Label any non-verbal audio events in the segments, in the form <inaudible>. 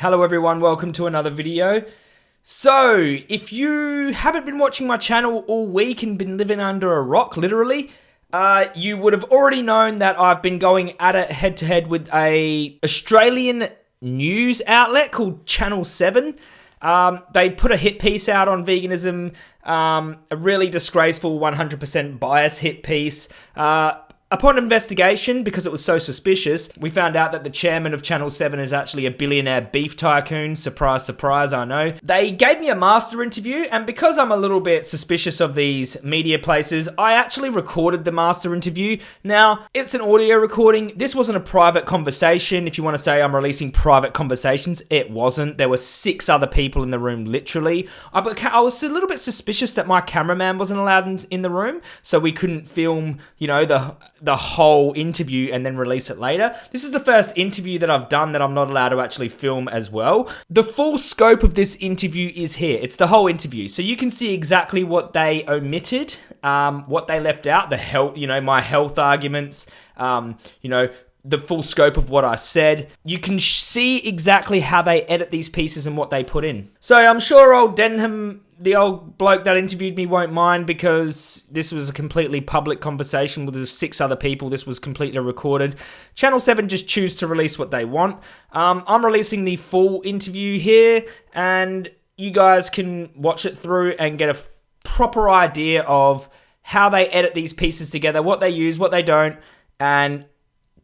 Hello everyone, welcome to another video. So, if you haven't been watching my channel all week and been living under a rock, literally, uh, you would have already known that I've been going at it head to head with a Australian news outlet called Channel 7. Um, they put a hit piece out on veganism, um, a really disgraceful 100% bias hit piece. Uh, Upon investigation, because it was so suspicious, we found out that the chairman of Channel 7 is actually a billionaire beef tycoon. Surprise, surprise, I know. They gave me a master interview, and because I'm a little bit suspicious of these media places, I actually recorded the master interview. Now, it's an audio recording. This wasn't a private conversation. If you want to say I'm releasing private conversations, it wasn't. There were six other people in the room, literally. Uh, I, I was a little bit suspicious that my cameraman wasn't allowed in, in the room, so we couldn't film, you know, the the whole interview and then release it later. This is the first interview that I've done that I'm not allowed to actually film as well. The full scope of this interview is here. It's the whole interview. So you can see exactly what they omitted, um, what they left out, the health, you know, my health arguments, um, you know, the full scope of what I said. You can see exactly how they edit these pieces and what they put in. So I'm sure old Denham, the old bloke that interviewed me, won't mind because this was a completely public conversation with six other people. This was completely recorded. Channel 7 just choose to release what they want. Um, I'm releasing the full interview here and you guys can watch it through and get a proper idea of how they edit these pieces together, what they use, what they don't, and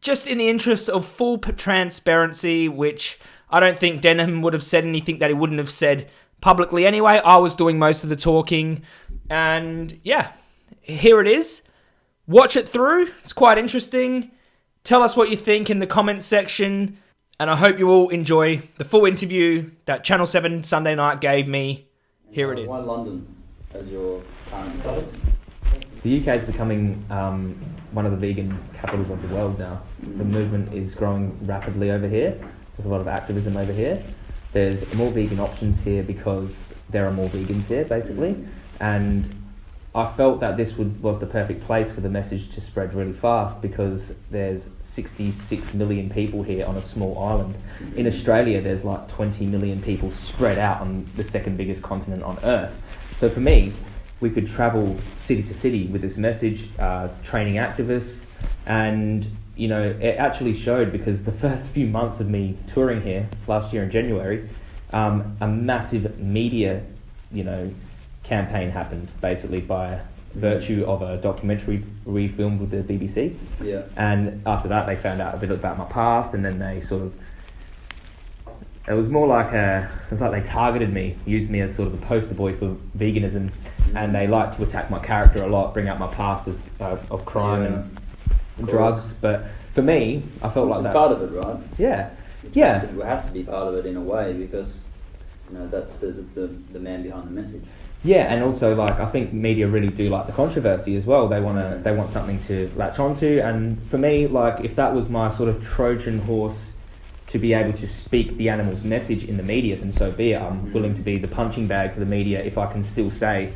just in the interest of full transparency, which I don't think Denham would have said anything that he wouldn't have said publicly anyway. I was doing most of the talking. And yeah, here it is. Watch it through. It's quite interesting. Tell us what you think in the comments section. And I hope you all enjoy the full interview that Channel 7 Sunday night gave me. Here it is. Why London as your current place? The UK is becoming um, one of the vegan capitals of the world now. The movement is growing rapidly over here. There's a lot of activism over here. There's more vegan options here because there are more vegans here, basically. And I felt that this would, was the perfect place for the message to spread really fast because there's 66 million people here on a small island. In Australia, there's like 20 million people spread out on the second biggest continent on Earth. So for me, we could travel city to city with this message, uh, training activists, and you know it actually showed because the <laughs> first few months of me touring here last year in January, um, a massive media, you know, campaign happened basically by virtue of a documentary we filmed with the BBC. Yeah. And after that, they found out a bit about my past, and then they sort of it was more like a, it was like they targeted me, used me as sort of a poster boy for veganism, and they liked to attack my character a lot, bring out my past as, uh, of crime Yeah, and drugs. But for me, I felt Which like that. part of it, right? yeah, It yeah, Has to, it has to be part of it in a way because you know that's the, that's the, the man behind the message. yeah, and also like I think media really do like the controversy as well. They want to, they want something to latch onto, and for me, like if that was my sort of Trojan horse to be able to speak the animal's message in the media, then so be it. I'm mm-hmm. willing to be the punching bag for the media if I can still say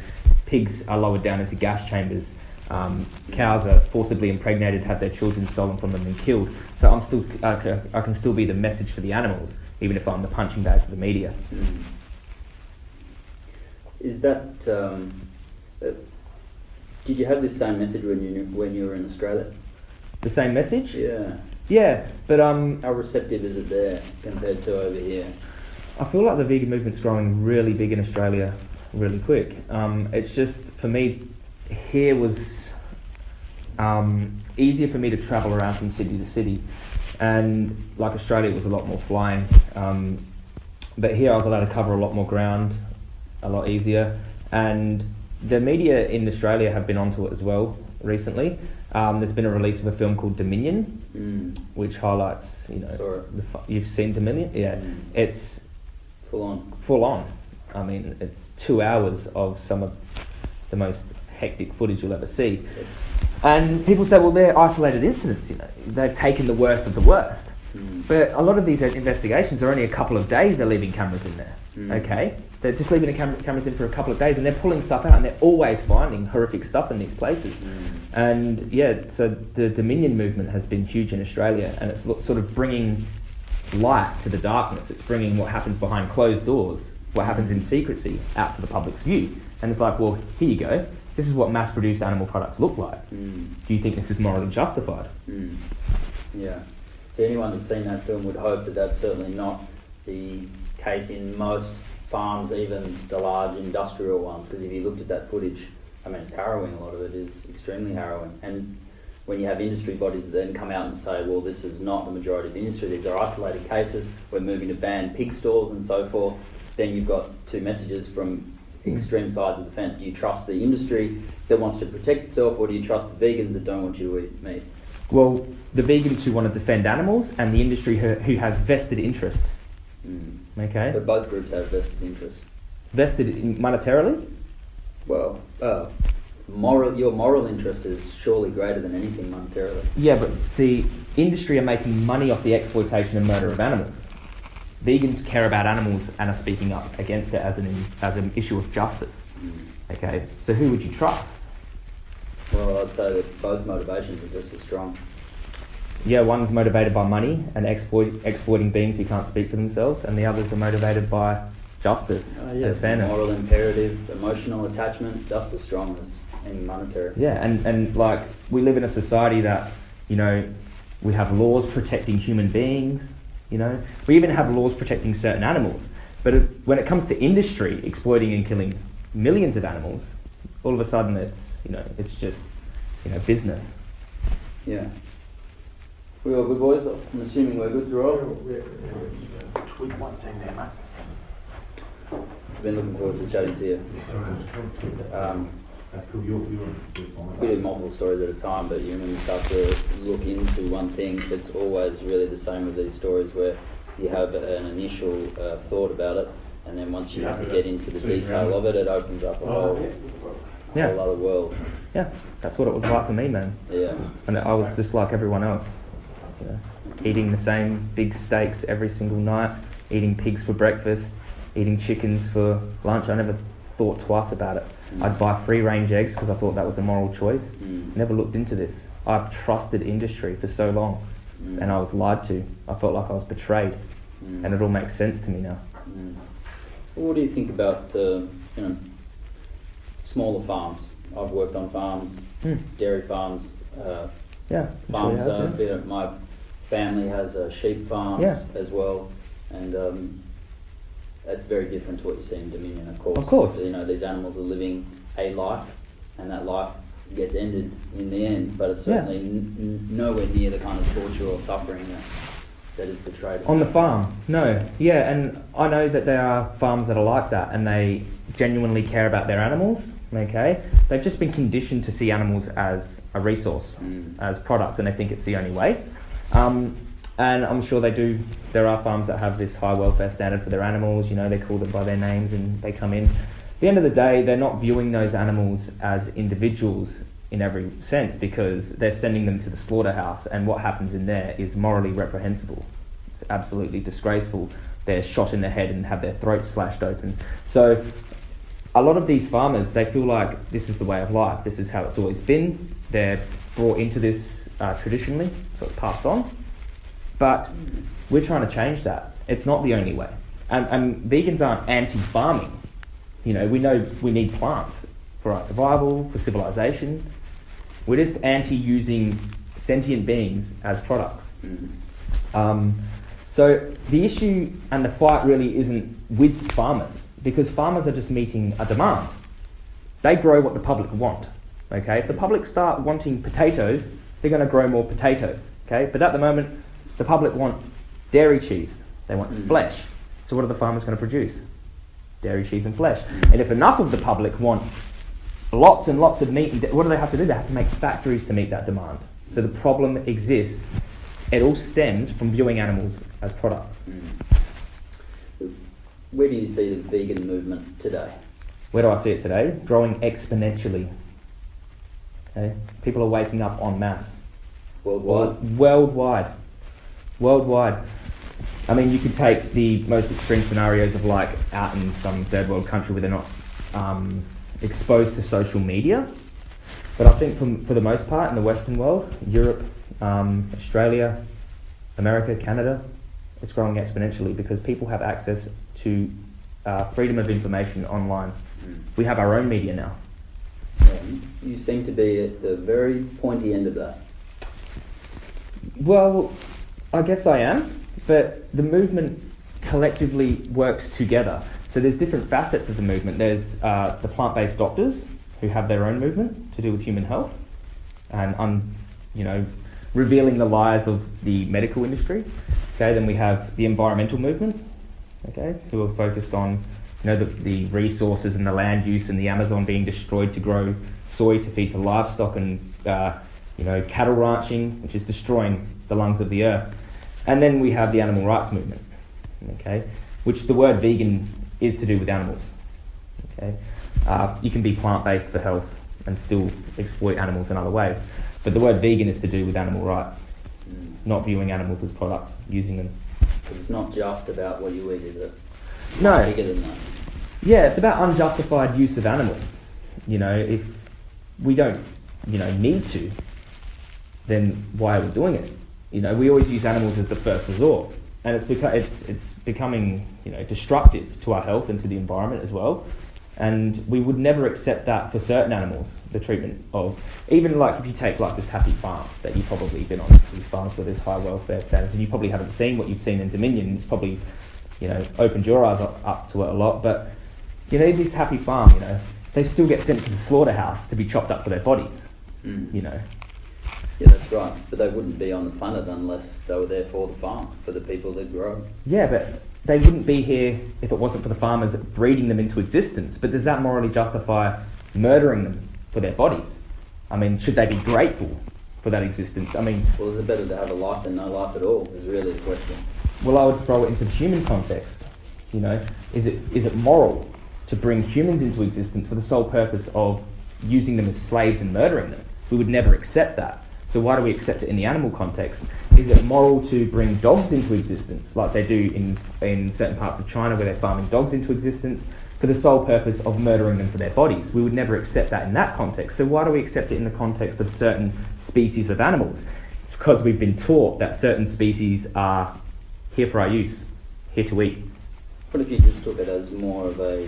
pigs are lowered down into gas chambers, um, cows are forcibly impregnated, have their children stolen from them and killed. So I'm still, I I can still be the message for the animals, even if I'm the punching bag for the media. Mm. Is that um, uh, did you have this same message when you when you were in Australia? The same message? Yeah. Yeah, but um, How receptive is it there compared to over here? I feel like the vegan movement's growing really big in Australia, really quick. Um, it's just for me, here was um, easier for me to travel around from city to city, and like Australia, it was a lot more flying. Um, but here, I was allowed to cover a lot more ground, a lot easier, and the media in Australia have been onto it as well recently. Um, there's been a release of a film called Dominion, Mm. which highlights, you know, the, you've seen Dominion, yeah. Mm. It's Full on. full on. I mean, it's two hours of some of the most hectic footage you'll ever see. And people say, well, they're isolated incidents, you know, they've taken the worst of the worst. Mm. But a lot of these investigations are only a couple of days they're leaving cameras in there, Mm. okay? They're just leaving the cam- cameras in for a couple of days and they're pulling stuff out and they're always finding horrific stuff in these places. Mm. And yeah, so the Dominion movement has been huge in Australia, and it's sort of bringing light to the darkness. It's bringing what happens behind closed doors, what happens in secrecy, out to the public's view. And it's like, well, here you go. This is what mass-produced animal products look like. Mm. Do you think this is morally justified? Mm. Yeah. So anyone that's seen that film would hope that that's certainly not the case in most farms, even the large industrial ones. Because if you looked at that footage, I mean, it's harrowing. A lot of it is extremely harrowing. And when you have industry bodies that then come out and say, well, this is not the majority of the industry, these are isolated cases, we're moving to ban pig stalls and so forth, then you've got two messages from extreme sides of the fence. Do you trust the industry that wants to protect itself, or do you trust the vegans that don't want you to eat meat? Well, the vegans who want to defend animals and the industry who, who have vested interest. Mm. Okay, But both groups have vested interests. vested in monetarily. Well, uh, moral, your moral interest is surely greater than anything monetarily. Yeah, but see, industry are making money off the exploitation and murder of animals. Vegans care about animals and are speaking up against it as an as an issue of justice. Mm. Okay, so who would you trust? Well, I'd say that both motivations are just as strong. Yeah, one's motivated by money and exploit, exploiting beings who can't speak for themselves, and the others are motivated by justice Uh, and fairness. Moral imperative, emotional attachment, just as strong as any monetary. Yeah, and, and like we live in a society that, you know, we have laws protecting human beings, you know, we even have laws protecting certain animals. But it, when it comes to industry exploiting and killing millions of animals, all of a sudden it's, you know, it's just, you know, business. Yeah. We all good, boys? I'm assuming we're good to roll. Tweak one thing there, mate. Been looking forward to chatting to you. Um, That's cool, you're, you're, you're we do multiple stories at a time, but you know, when you start to look into one thing, it's always really the same with these stories where you have an initial uh, thought about it, and then once you Yeah. get into the detail of it, it opens up a Oh, whole, yeah. Yeah, whole other world. yeah, that's what it was like for me, man. Yeah. And I was just like everyone else, you know, eating the same big steaks every single night, eating pigs for breakfast, eating chickens for lunch. I never thought twice about it. I'd buy free range eggs because I thought that was a moral choice. Mm. Never looked into this. I've trusted industry for so long Mm. and I was lied to. I felt like I was betrayed Mm. and it all makes sense to me now. Mm. Well, what do you think about uh, you know smaller farms? I've worked on farms, Hmm. dairy farms, uh, Yeah, farms. sure uh, have, you know, my family has uh, sheep farms Yeah. as well, and um, that's very different to what you see in Dominion. Of course, Of course. you know these animals are living a life, and that life gets ended in the end. But it's certainly n- n- nowhere near the kind of torture or suffering that that is portrayed On the farm, no, yeah, and I know that there are farms that are like that, and they genuinely care about their animals. Okay, they've just been conditioned to see animals as a resource, Mm. as products, and they think it's the only way. Um, and I'm sure they do. There are farms that have this high welfare standard for their animals. You know, they call them by their names, and they come in. At the end of the day, they're not viewing those animals as individuals in every sense because they're sending them to the slaughterhouse, and what happens in there is morally reprehensible. It's absolutely disgraceful. They're shot in the head and have their throats slashed open. So, a lot of these farmers they feel like this is the way of life. This is how it's always been. They're brought into this uh, traditionally, so it's passed on. But we're trying to change that. It's not the only way. And, and vegans aren't anti-farming. You know, we know we need plants for our survival, for civilization. We're just anti-using sentient beings as products. Mm. Um, so the issue and the fight really isn't with farmers because farmers are just meeting a demand. They grow what the public want. Okay, if the public start wanting potatoes, they're going to grow more potatoes. Okay, but at the moment, the public want dairy cheese. They want Mm. flesh. So what are the farmers going to produce? Dairy cheese and flesh. And if enough of the public want lots and lots of meat, what do they have to do? They have to make factories to meet that demand. So the problem exists. It all stems from viewing animals as products. Mm. Where do you see the vegan movement today? Where do I see it today? Growing exponentially. Okay? People are waking up en masse. Worldwide? Worldwide. Worldwide. I mean, you could take the most extreme scenarios of like out in some third world country where they're not um, exposed to social media. But I think from, for the most part in the Western world, Europe, um, Australia, America, Canada, It's growing exponentially because people have access to uh, freedom of information online. Mm. We have our own media now. Yeah, you seem to be at the very pointy end of that. Well, I guess I am, but the movement collectively works together. So there's different facets of the movement. There's uh, the plant-based doctors who have their own movement to do with human health, and you know, revealing the lies of the medical industry. Okay, then we have the environmental movement. Okay, who are focused on you know the, the resources and the land use and the Amazon being destroyed to grow soy to feed to livestock and uh, you know cattle ranching, which is destroying the lungs of the earth. And then we have the animal rights movement. Okay, which the word vegan is to do with animals. Okay, uh, you can be plant-based for health and still exploit animals in other ways, but the word vegan is to do with animal rights, Mm. not viewing animals as products, using them. It's not just about what you eat, is it? No. Bigger than that. Yeah, it's about unjustified use of animals. You know, if we don't, you know, need to, then why are we doing it? You know, we always use animals as the first resort, and it's beca- it's it's becoming you know destructive to our health and to the environment as well. And we would never accept that for certain animals, the treatment of even like if you take like this happy farm that you've probably been on these farms where there's high welfare standards, and you probably haven't seen what you've seen in Dominion. It's probably you know opened your eyes up, up to it a lot, but you know, this happy farm, you know, they still get sent to the slaughterhouse to be chopped up for their bodies, Mm. you know. Yeah, that's right. But they wouldn't be on the planet unless they were there for the farm, for the people that grow. Yeah, but they wouldn't be here if it wasn't for the farmers breeding them into existence. But does that morally justify murdering them for their bodies? I mean, should they be grateful for that existence? I mean, Well, is it better to have a life than no life at all? Is really the question. well, I would throw it into the human context. You know, is it is it moral to bring humans into existence for the sole purpose of using them as slaves and murdering them? We would never accept that. So why do we accept it in the animal context? Is it moral to bring dogs into existence, like they do in in certain parts of China, where they're farming dogs into existence for the sole purpose of murdering them for their bodies? We would never accept that in that context. So why do we accept it in the context of certain species of animals? It's because we've been taught that certain species are here for our use, here to eat. What if you just took it as more of a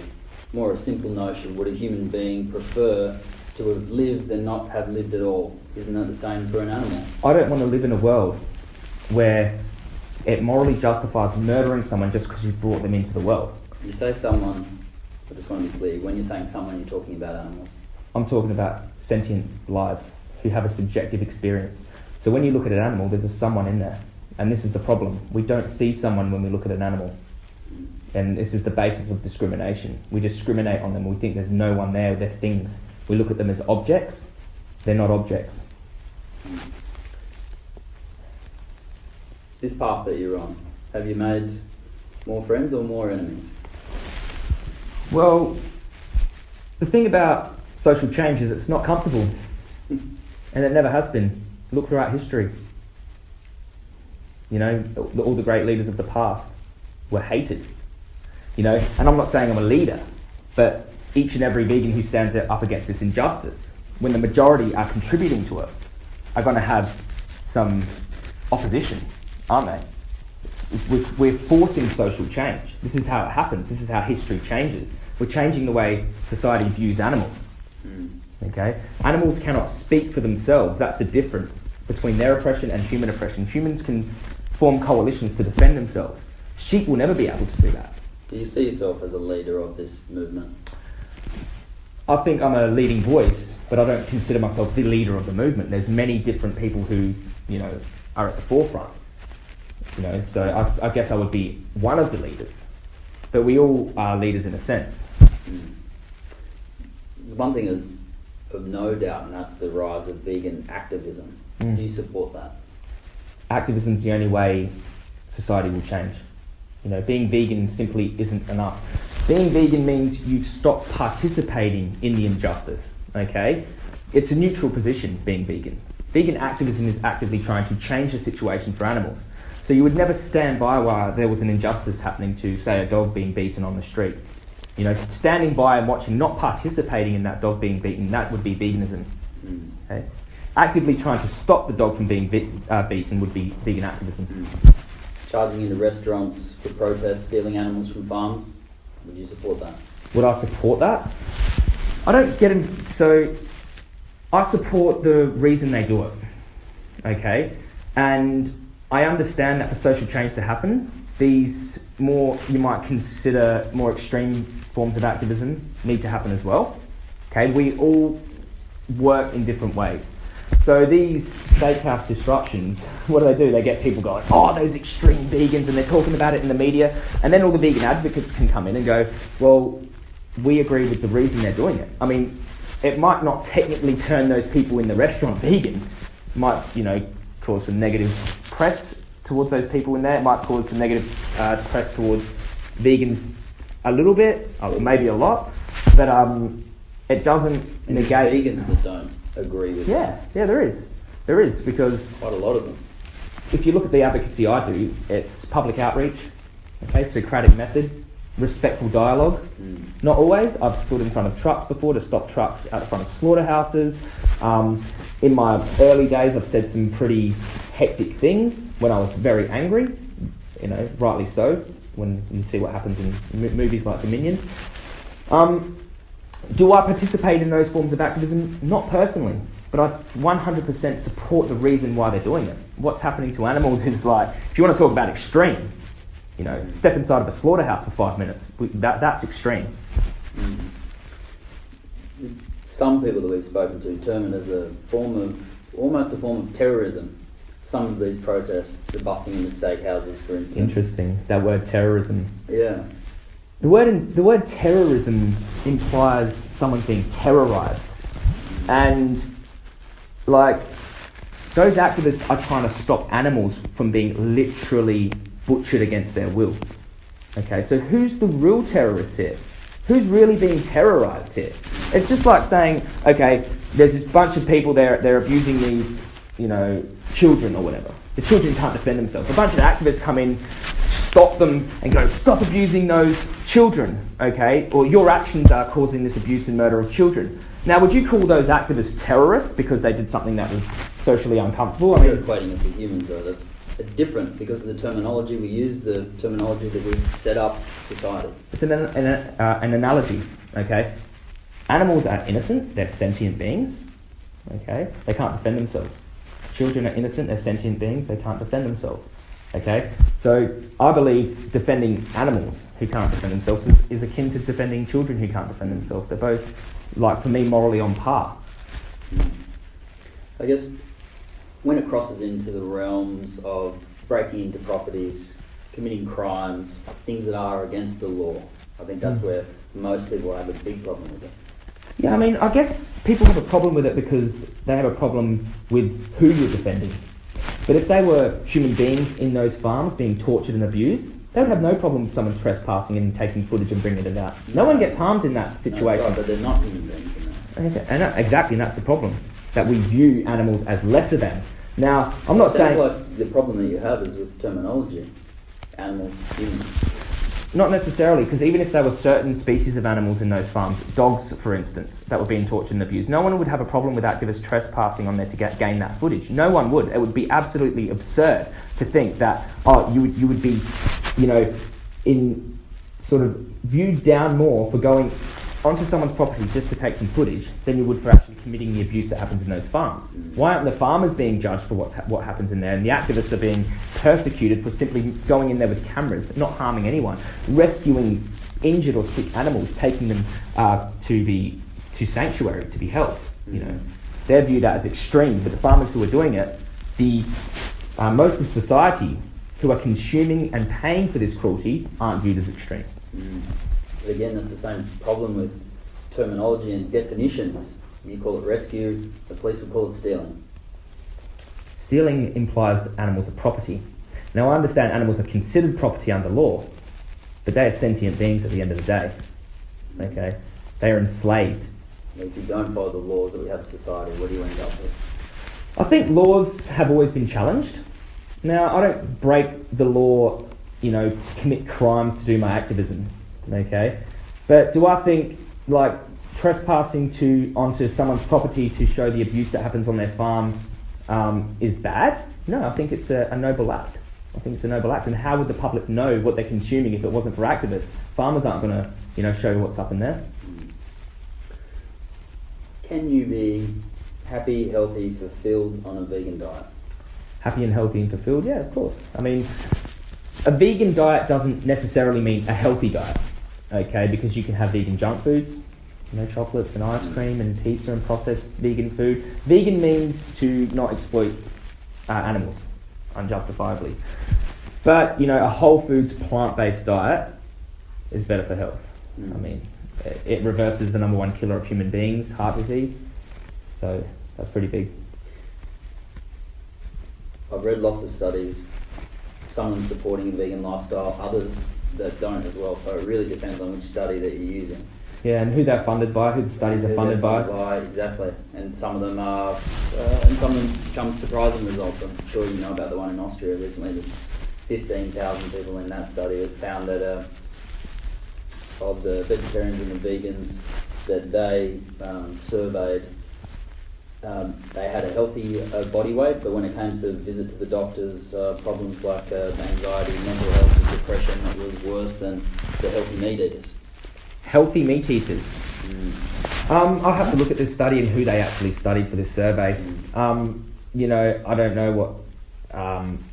more a simple notion? Would a human being prefer to have lived than not have lived at all? Isn't that the same for an animal? I don't want to live in a world where it morally justifies murdering someone just because you brought them into the world. You say someone, I just want to be clear, when you're saying someone, you're talking about animals. I'm talking about sentient lives who have a subjective experience. So when you look at an animal, there's a someone in there. And this is the problem. We don't see someone when we look at an animal. And this is the basis of discrimination. We discriminate on them. We think there's no one there, they're things. We look at them as objects. They're not objects. This path that you're on, have you made more friends or more enemies? Well, the thing about social change is it's not comfortable. <laughs> And it never has been. Look throughout history. You know, all the great leaders of the past were hated. You know, and I'm not saying I'm a leader, but each and every vegan who stands up against this injustice, when the majority are contributing to it, are going to have some opposition, aren't they? It's, we're, we're forcing social change. This is how it happens. This is how history changes. We're changing the way society views animals. Mm. Okay? Animals cannot speak for themselves. That's the difference between their oppression and human oppression. Humans can form coalitions to defend themselves. Sheep will never be able to do that. Do you see yourself as a leader of this movement? I think I'm a leading voice, but I don't consider myself the leader of the movement. There's many different people who, you know, are at the forefront. You know, so I, I guess I would be one of the leaders. But we all are leaders in a sense. The one thing is of no doubt, and that's the rise of vegan activism. Mm. Do you support that? activism is the only way society will change. You know, being vegan simply isn't enough. Being vegan means you've stopped participating in the injustice. Okay, it's a neutral position being vegan. Vegan activism is actively trying to change the situation for animals. So you would never stand by while there was an injustice happening to, say, a dog being beaten on the street. You know, standing by and watching, not participating in that dog being beaten, that would be veganism. Okay? Actively trying to stop the dog from being be- uh, beaten would be vegan activism. Charging into restaurants for protests, stealing animals from farms. Would you support that? Would I support that? I don't get in. So, I support the reason they do it. Okay, and I understand that for social change to happen, these more you might consider more extreme forms of activism need to happen as well. Okay, we all work in different ways. So these steakhouse disruptions, <laughs> what do they do? They get people going, oh, those extreme vegans, and they're talking about it in the media, and then all the vegan advocates can come in and go, well, we agree with the reason they're doing it. I mean, it might not technically turn those people in the restaurant vegan, it might, you know, cause some negative press towards those people in there. It might cause some negative uh, press towards vegans a little bit, or maybe a lot, but um, it doesn't And negate. vegans that don't agree with Yeah, yeah, there is. There is because quite a lot of them. if you look at the advocacy I do, it's public outreach, okay, Socratic method, respectful dialogue. Mm. Not always. I've stood in front of trucks before to stop trucks out front of slaughterhouses. Um, in my early days, I've said some pretty hectic things when I was very angry. You know, rightly so. When you see what happens in m- movies like Dominion. Um, do I participate in those forms of activism? Not personally, but I 100% support the reason why they're doing it. What's happening to animals <laughs> is like, if you want to talk about extreme, you know, step inside of a slaughterhouse for five minutes. That, that's extreme. Some people that we've spoken to term it as a form of, almost a form of terrorism. Some of these protests, the busting into steakhouses, for instance. Interesting. That word terrorism. Yeah. The word in, the word terrorism implies someone being terrorized, and like those activists are trying to stop animals from being literally butchered against their will. Okay, so who's the real terrorist here? Who's really being terrorized here? It's just like saying, okay, there's this bunch of people there, they're abusing these, you know, children or whatever. The children can't defend themselves. A bunch of activists come in, stop them, and go, stop abusing those children, okay? Or your actions are causing this abuse and murder of children. Now, would you call those activists terrorists because they did something that was socially uncomfortable? I You're mean, equating it to humans though. That's it's different because of the terminology we use, the terminology that we've set up society. It's an, an, uh, an analogy, okay? Animals are innocent, they're sentient beings, okay? They can't defend themselves. Children are innocent, they're sentient beings, they can't defend themselves, okay? So I believe defending animals who can't defend themselves is, is akin to defending children who can't defend themselves. They're both, like, for me, morally on par. I guess when it crosses into the realms of breaking into properties, committing crimes, things that are against the law, I think that's Mm. where most people have a big problem with it. Yeah, I mean, I guess people have a problem with it because they have a problem with who you're defending. But if they were human beings in those farms being tortured and abused, they would have no problem with someone trespassing and taking footage and bringing it out. No one gets harmed in that That's situation. right, but they're not human beings. Okay, and that- exactly, and that's the problem. That we view animals as lesser than. Now, I'm not Sounds saying. like the problem that you have is with terminology. Animals, humans. Not necessarily, because even if there were certain species of animals in those farms, dogs, for instance, that were being tortured and abused, no one would have a problem with activists trespassing on there to get, gain that footage. No one would. It would be absolutely absurd to think that, oh, you would, you would be, you know, in sort of viewed down more for going onto someone's property just to take some footage than you would for committing the abuse that happens in those farms. Why aren't the farmers being judged for what's ha- what happens in there, and the activists are being persecuted for simply going in there with cameras, not harming anyone, rescuing injured or sick animals, taking them uh, to be, to sanctuary to be helped? You know, they're viewed as extreme, but the farmers who are doing it, the uh, most of society who are consuming and paying for this cruelty aren't viewed as extreme. Mm. But again, that's the same problem with terminology and definitions. You call it rescue, the police would call it stealing. Stealing implies that animals are property. Now, I understand animals are considered property under law, but they are sentient beings at the end of the day. Okay? They are enslaved. If you don't follow the laws that we have in society, what do you end up with? I think laws have always been challenged. Now, I don't break the law, you know, commit crimes to do my activism. Okay? But do I think, like, trespassing to onto someone's property to show the abuse that happens on their farm um, is bad? No, I think it's a, a noble act. I think it's a noble act. And how would the public know what they're consuming if it wasn't for activists? Farmers aren't going to, you know, show what's up in there. Can you be happy, healthy, fulfilled on a vegan diet? Happy and healthy and fulfilled? Yeah, of course. I mean, a vegan diet doesn't necessarily mean a healthy diet, okay? Because you can have vegan junk foods, you know, chocolates and ice cream and pizza and processed vegan food. Vegan means to not exploit uh, animals unjustifiably. But, you know, a whole foods plant based diet is better for health. Mm. I mean, it, it reverses the number one killer of human beings, heart disease. So that's pretty big. I've read lots of studies, some of them supporting a vegan lifestyle, others that don't as well. So it really depends on which study that you're using. Yeah, and who they're funded by, who the studies are funded they're by. Exactly. And some of them are, uh, and some of them come surprising results. I'm sure you know about the one in Austria recently. That 15,000 people in that study had found that uh, of the vegetarians and the vegans that they um, surveyed, um, they had a healthy uh, body weight, but when it came to visit to the doctors, uh, problems like uh, anxiety, mental health, and depression, it was worse than the healthy meat eaters. Healthy meat eaters. Um, I'll have to look at this study and who they actually studied for this survey. Um, you know, I don't know what um,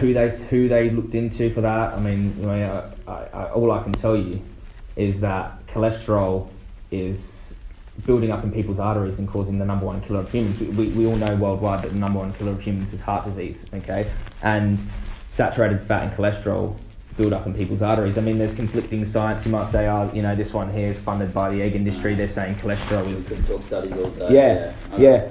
who they who they looked into for that. I mean, you know, I, I, all I can tell you is that cholesterol is building up in people's arteries and causing the number one killer of humans. We, we, we all know worldwide that the number one killer of humans is heart disease. Okay, and saturated fat and cholesterol build up in people's arteries. I mean, there's conflicting science. You might say, oh, you know, this one here is funded by the egg industry. They're saying cholesterol is talk studies all day. yeah, Okay. yeah.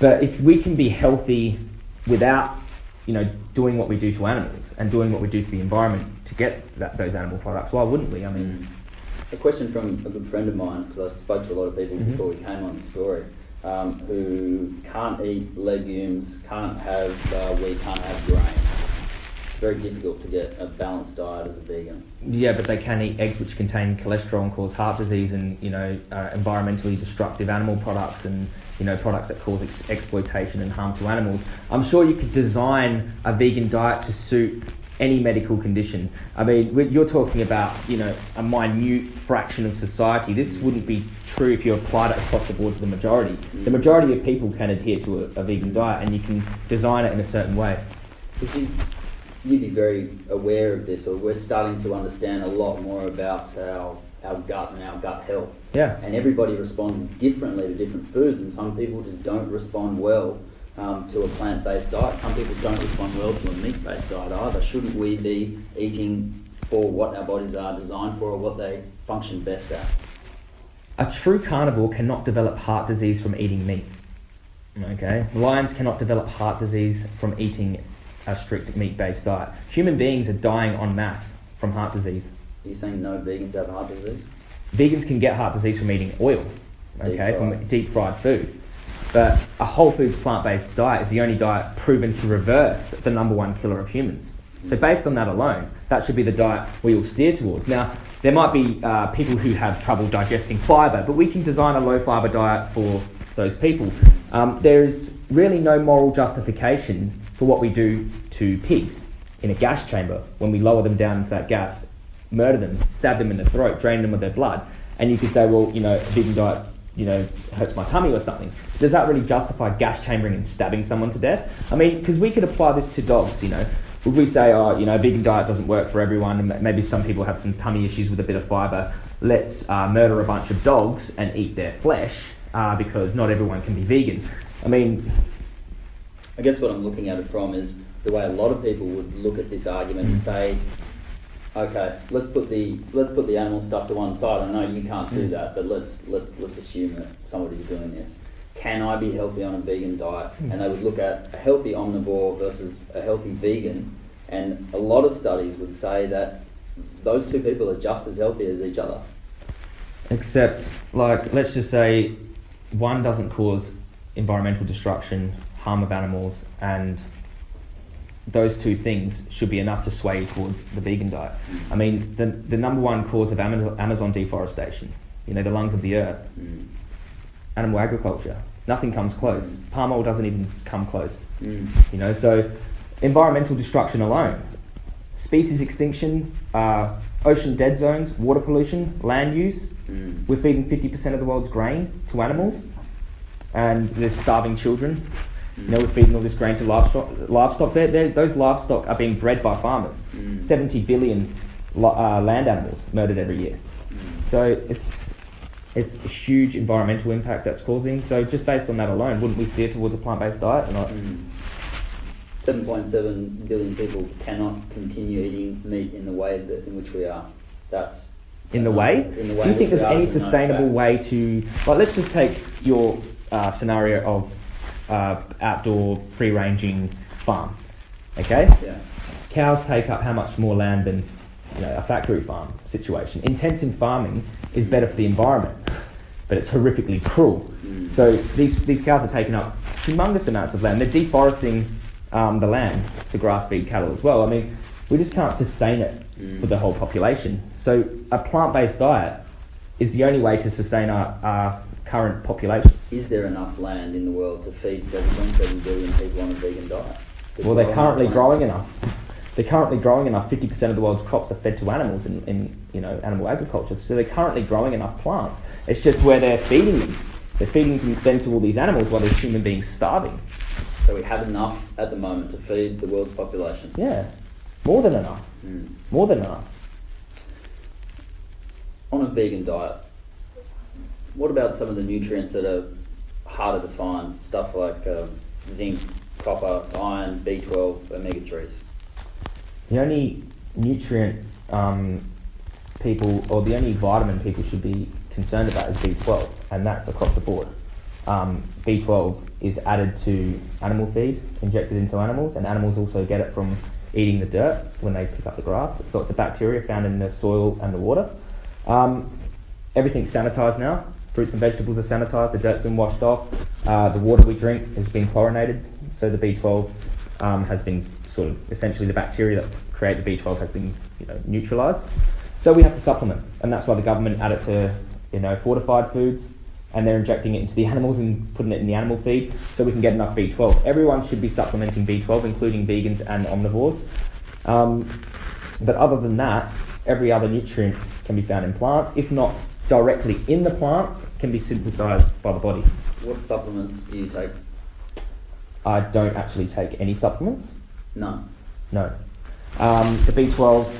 But if we can be healthy without, you know, doing what we do to animals and doing what we do to the environment to get that, those animal products, why wouldn't we? I mean, Mm. A question from a good friend of mine, because I spoke to a lot of people Mhm. before we came on the story, um, who can't eat legumes, can't have uh, wheat, can't have grain. It's very difficult to get a balanced diet as a vegan. yeah, but they can eat eggs which contain cholesterol and cause heart disease and you know uh, environmentally destructive animal products and you know products that cause ex- exploitation and harm to animals. I'm sure you could design a vegan diet to suit any medical condition. I mean, you're talking about you know a minute fraction of society. This wouldn't be true if you applied it across the board to the majority. The majority of people can adhere to a, a vegan diet, and you can design it in a certain way. You, you'd be very aware of this, or we're starting to understand a lot more about our, our gut and our gut health. Yeah. and everybody responds differently to different foods, and some people just don't respond well um, to a plant-based diet. Some people don't respond well to a meat-based diet either. Shouldn't we be eating for what our bodies are designed for, or what they function best at? A true carnivore cannot develop heart disease from eating meat. Okay? Lions cannot develop heart disease from eating a strict meat based diet. Human beings are dying en masse from heart disease. Are you saying no vegans have heart disease? Vegans can get heart disease from eating oil, okay, Deep from deep fried food. But a whole foods plant based diet is the only diet proven to reverse the number one killer of humans. So, based on that alone, that should be the diet we all steer towards. Now, there might be uh, people who have trouble digesting fibre, but we can design a low fibre diet for those people. Um, there is really no moral justification for what we do to pigs in a gas chamber when we lower them down into that gas, murder them, stab them in the throat, drain them of their blood. And you could say, well, you know, a vegan diet, you know, hurts my tummy or something. Does that really justify gas chambering and stabbing someone to death? I mean, because we could apply this to dogs, you know. Would we say, oh, you know, a vegan diet doesn't work for everyone, and maybe some people have some tummy issues with a bit of fibre. Let's uh, murder a bunch of dogs and eat their flesh uh, because not everyone can be vegan. I mean, I guess what I'm looking at it from is the way a lot of people would look at this argument and hmm. say, okay, let's put the let's put the animal stuff to one side. I know you can't do hmm. that, but let's let's let's assume that somebody's doing this. Can I be healthy on a vegan diet? Hmm. And they would look at a healthy omnivore versus a healthy vegan, and a lot of studies would say that those two people are just as healthy as each other. Except, like, let's just say one doesn't cause environmental destruction, harm of animals, and those two things should be enough to sway you towards the vegan diet. I mean, the, the number one cause of Amazon deforestation, you know, the lungs of the earth, Mm. animal agriculture, nothing comes close. Palm oil doesn't even come close. Mm. You know, so environmental destruction alone, species extinction, uh, ocean dead zones, water pollution, land use. Mm. We're feeding 50% of the world's grain to animals, and there's starving children. You know, we're feeding all this grain to livestock. Livestock, they're, they're, those livestock are being bred by farmers. Mm. 70 billion li- uh, land animals murdered every year. Mm. So it's it's a huge environmental impact that's causing. So just based on that alone, wouldn't we steer towards a plant-based diet or not? Mm. 7.7 billion people cannot continue eating meat in the way that, in which we are. That's In the uh, way? In the way Do you think there's any is a known sustainable way to like? Let's just take your uh, scenario of uh, outdoor free-ranging farm. Okay, Yeah. cows take up how much more land than you know, a factory farm situation. Intensive farming is better for the environment, but it's horrifically cruel. Mm. So these, these cows are taking up humongous amounts of land. They're deforesting um, the land to grass feed cattle as well. I mean, we just can't sustain it Mm. for the whole population. So a plant-based diet is the only way to sustain our, our current population. Is there enough land in the world to feed 7.7 billion people on a vegan diet? Well, they're currently growing enough. They're currently growing enough. Fifty percent of the world's crops are fed to animals in, in you know animal agriculture. So they're currently growing enough plants. It's just where they're feeding them. They're feeding them to all these animals while there's human beings starving. So we have enough at the moment to feed the world's population. Yeah, more than enough. Mm. More than enough. On a vegan diet, what about some of the nutrients that are harder to find? Stuff like um, zinc, copper, iron, B12, omega 3s. The only nutrient um, people, or the only vitamin people should be concerned about is B12, and that's across the board. Um, B12 is added to animal feed, injected into animals, and animals also get it from eating the dirt when they pick up the grass. So it's a bacteria found in the soil and the water. Um, everything's sanitized now. Fruits and vegetables are sanitized. The dirt's been washed off. Uh, the water we drink has been chlorinated, so the B12 um, has been sort of essentially the bacteria that create the B12 has been you know neutralized. So we have to supplement, and that's why the government added to you know fortified foods, and they're injecting it into the <laughs> animals and putting it in the animal feed, so we can get enough B12. Everyone should be supplementing B12, including vegans and omnivores. Um, but other than that, every other nutrient can be found in plants, if not directly in the plants, can be synthesized by the body. What supplements do you take? I don't actually take any supplements. None. No. Um, the B12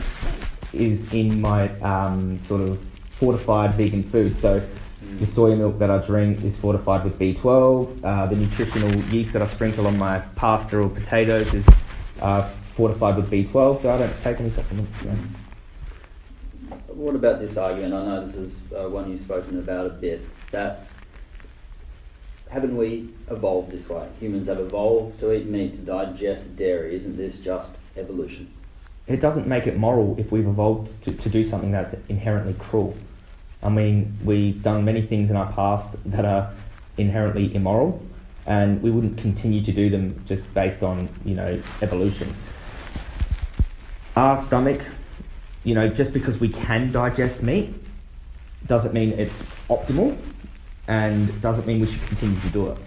is in my um, sort of fortified vegan food. So Mm. the soy milk that I drink is fortified with B12. Uh, the nutritional yeast that I sprinkle on my pasta or potatoes is uh, fortified with B12. So I don't take any supplements. No. What about this argument? I know this is uh, one you've spoken about a bit. That haven't we evolved this way? Humans have evolved to eat meat, to digest dairy. Isn't this just evolution? It doesn't make it moral if we've evolved to, to do something that's inherently cruel. I mean, we've done many things in our past that are inherently immoral, and we wouldn't continue to do them just based on, you know, evolution. Our stomach, you know, just because we can digest meat doesn't mean it's optimal and doesn't mean we should continue to do it.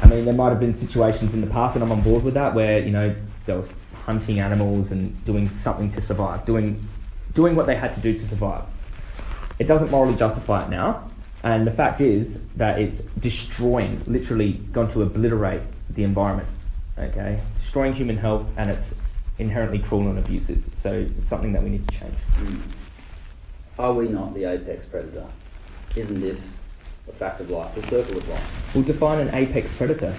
I mean, there might have been situations in the past, and I'm on board with that, where, you know, they were hunting animals and doing something to survive, doing, doing what they had to do to survive. It doesn't morally justify it now, and the fact is that it's destroying, literally going to obliterate the environment, okay? Destroying human health, and it's inherently cruel and abusive. So it's something that we need to change. Mm. Are we not the apex predator? Isn't this a fact of life, the circle of life? We'll define an apex predator.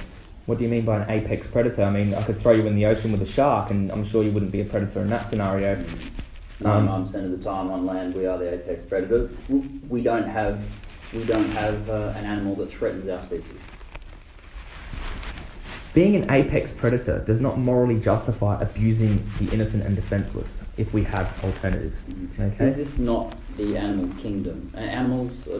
What do you mean by an apex predator? I mean, I could throw you in the ocean with a shark, and I'm sure you wouldn't be a predator in that scenario. Um, Ninety-nine percent of the time on land, we are the apex predator. We don't have, we don't have uh, an animal that threatens our species. Being an apex predator does not morally justify abusing the innocent and defenseless if we have alternatives. Okay? Is this not the animal kingdom? Animals, uh,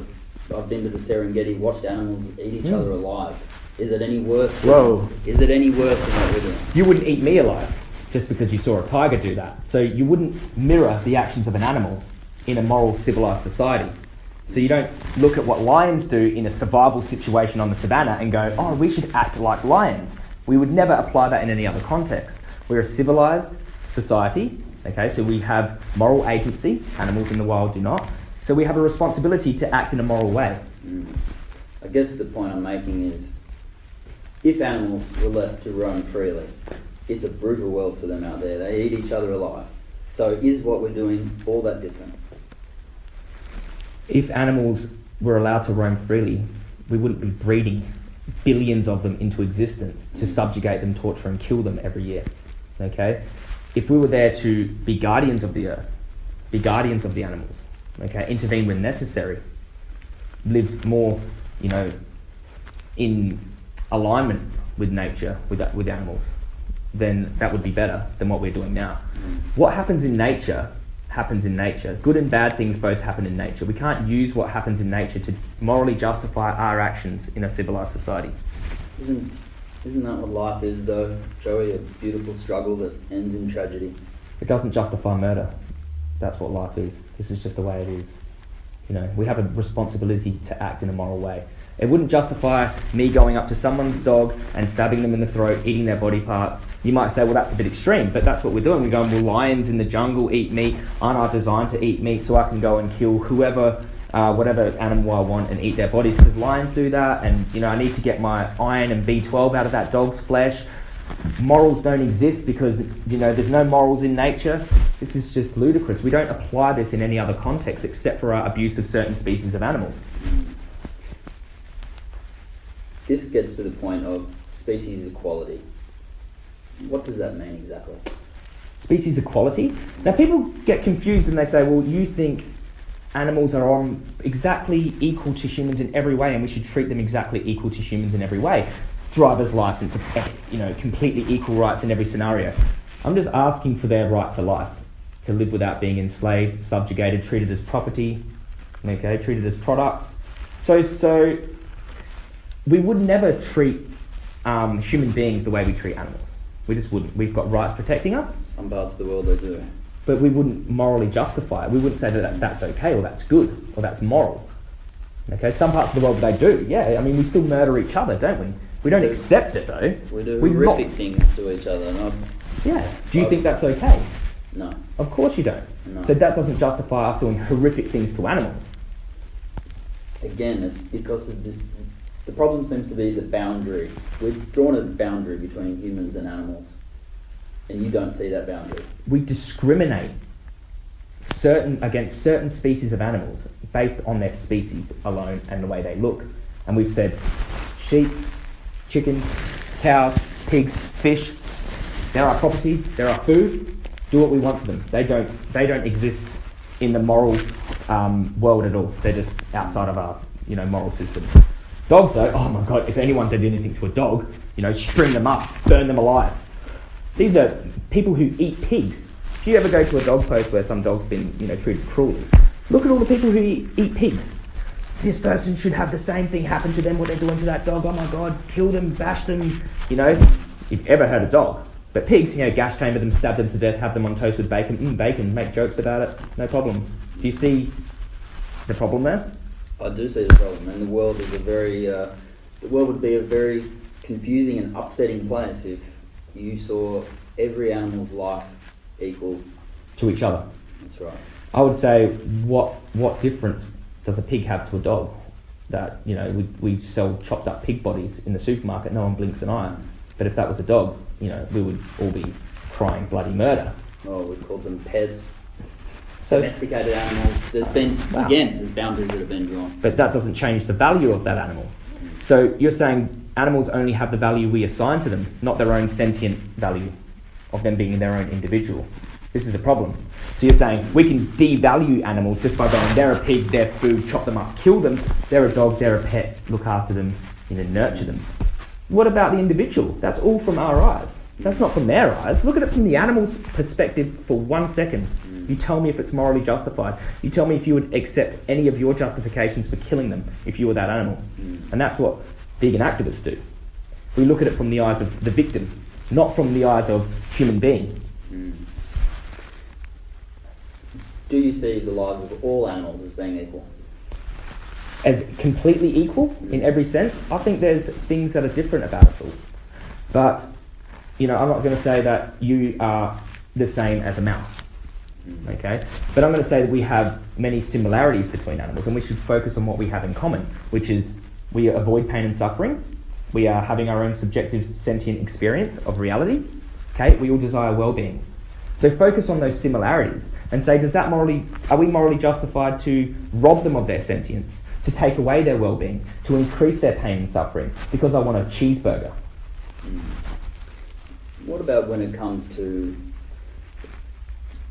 I've been to the Serengeti, watched animals eat each Mm. other alive. Is it any worse? Than, Whoa. Is it any worse than what we're doing? you wouldn't eat me alive just because you saw a tiger do that. So you wouldn't mirror the actions of an animal in a moral, civilized society. So you don't look at what lions do in a survival situation on the savannah and go, oh, we should act like lions. We would never apply that in any other context. We're a civilized society, okay, so we have moral agency, animals in the wild do not. So we have a responsibility to act in a moral way. Mm. I guess the point I'm making is if animals were left to roam freely, it's a brutal world for them out there. They eat each other alive. So is what we're doing all that different? If animals were allowed to roam freely, we wouldn't be breeding billions of them into existence to subjugate them, torture, and kill them every year. Okay? If we were there to be guardians of the earth, be guardians of the animals, okay, intervene when necessary, live more, you know, in alignment with nature, with, with animals, then that would be better than what we're doing now. What happens in nature happens in nature. Good and bad things both happen in nature. We can't use what happens in nature to morally justify our actions in a civilized society. Isn't isn't that what life is though, Joey? A beautiful struggle that ends in tragedy. It doesn't justify murder. That's what life is. This is just the way it is. You know, we have a responsibility to act in a moral way. It wouldn't justify me going up to someone's dog and stabbing them in the throat, eating their body parts. You might say, well, that's a bit extreme, but that's what we're doing. We're going, well, lions in the jungle eat meat, aren't I designed to eat meat so I can go and kill whoever, uh, whatever animal I want and eat their bodies? Because lions do that, and, you know, I need to get my iron and B12 out of that dog's flesh. Morals don't exist because, you know, there's no morals in nature. This is just ludicrous. We don't apply this in any other context except for our abuse of certain species of animals. This gets to the point of species equality. What does that mean exactly? Species equality. Now, people get confused and they say, well, you think animals are on exactly equal to humans in every way and we should treat them exactly equal to humans in every way. Driver's license, you know, completely equal rights in every scenario. I'm just asking for their right to life, to live without being enslaved, subjugated, treated as property, okay, treated as products. So, so we would never treat um, human beings the way we treat animals. We just wouldn't. We've got rights protecting us. Some parts of the world they do. But we wouldn't morally justify it. We wouldn't say that that's okay or that's good or that's moral. Okay, some parts of the world they do. Yeah, I mean, we still murder each other, don't we? We don't accept it though. We do We horrific not- things to each other. Not, Yeah. Do you Oh. think that's okay? no, Of course you don't. no. So that doesn't justify us doing horrific things to animals. Again, it's because of this. The problem seems to be the boundary. We've drawn a boundary between humans and animals, and you don't see that boundary. we discriminate certain against certain species of animals based on their species alone and the way they look. And we've said sheep, chickens, cows, pigs, fish, they're our property, they're our food, do what we want to them. They don't they don't exist in the moral um, world at all. They're just outside of our you know moral system. Dogs though, oh my god, if anyone did anything to a dog, you know, string them up, burn them alive. These are people who eat pigs. If you ever go to a dog post where some dog's been, you know, treated cruelly, look at all the people who eat, eat pigs. This person should have the same thing happen to them what they're doing to that dog. Oh my god, kill them, bash them. You know, you've ever heard a dog. But pigs, you know, gas chamber them, stab them to death, have them on toast with bacon. Mm, bacon, make jokes about it, no problems. Do you see the problem there? I do see the problem, and the world is a very. Uh, the world would be a very confusing and upsetting place if you saw every animal's life equal. To each other. That's right. I would say, what what difference does a pig have to a dog? That you know, we, we sell chopped up pig bodies in the supermarket. No one blinks an eye. But if that was a dog, you know, we would all be crying bloody murder. Oh, we call them pets, So, domesticated animals. There's been Wow. again, there's boundaries that have been drawn. but that doesn't change the value of that animal. So you're saying animals only have the value we assign to them, not their own sentient value of them being their own individual. This is a problem. So you're saying we can devalue animals just by going, they're a pig, they're food, chop them up, kill them. They're a dog, they're a pet, look after them, you know, nurture them. What about the individual? That's all from our eyes. That's not from their eyes. Look at it from the animal's perspective for one second. You tell me if it's morally justified. You tell me if you would accept any of your justifications for killing them if you were that animal. Mm. And that's what vegan activists do. We look at it from the eyes of the victim, not from the eyes of human being. Mm. Do you see the lives of all animals as being equal? As completely equal in every sense, I think there's things that are different about us all. But you know, I'm not going to say that you are the same as a mouse. Okay, but I'm going to say that we have many similarities between animals, and we should focus on what we have in common, which is we avoid pain and suffering. We are having our own subjective sentient experience of reality. Okay, we all desire well-being. So focus on those similarities and say, does that morally are we morally justified to rob them of their sentience, to take away their well-being, to increase their pain and suffering because I want a cheeseburger? Hmm. What about when it comes to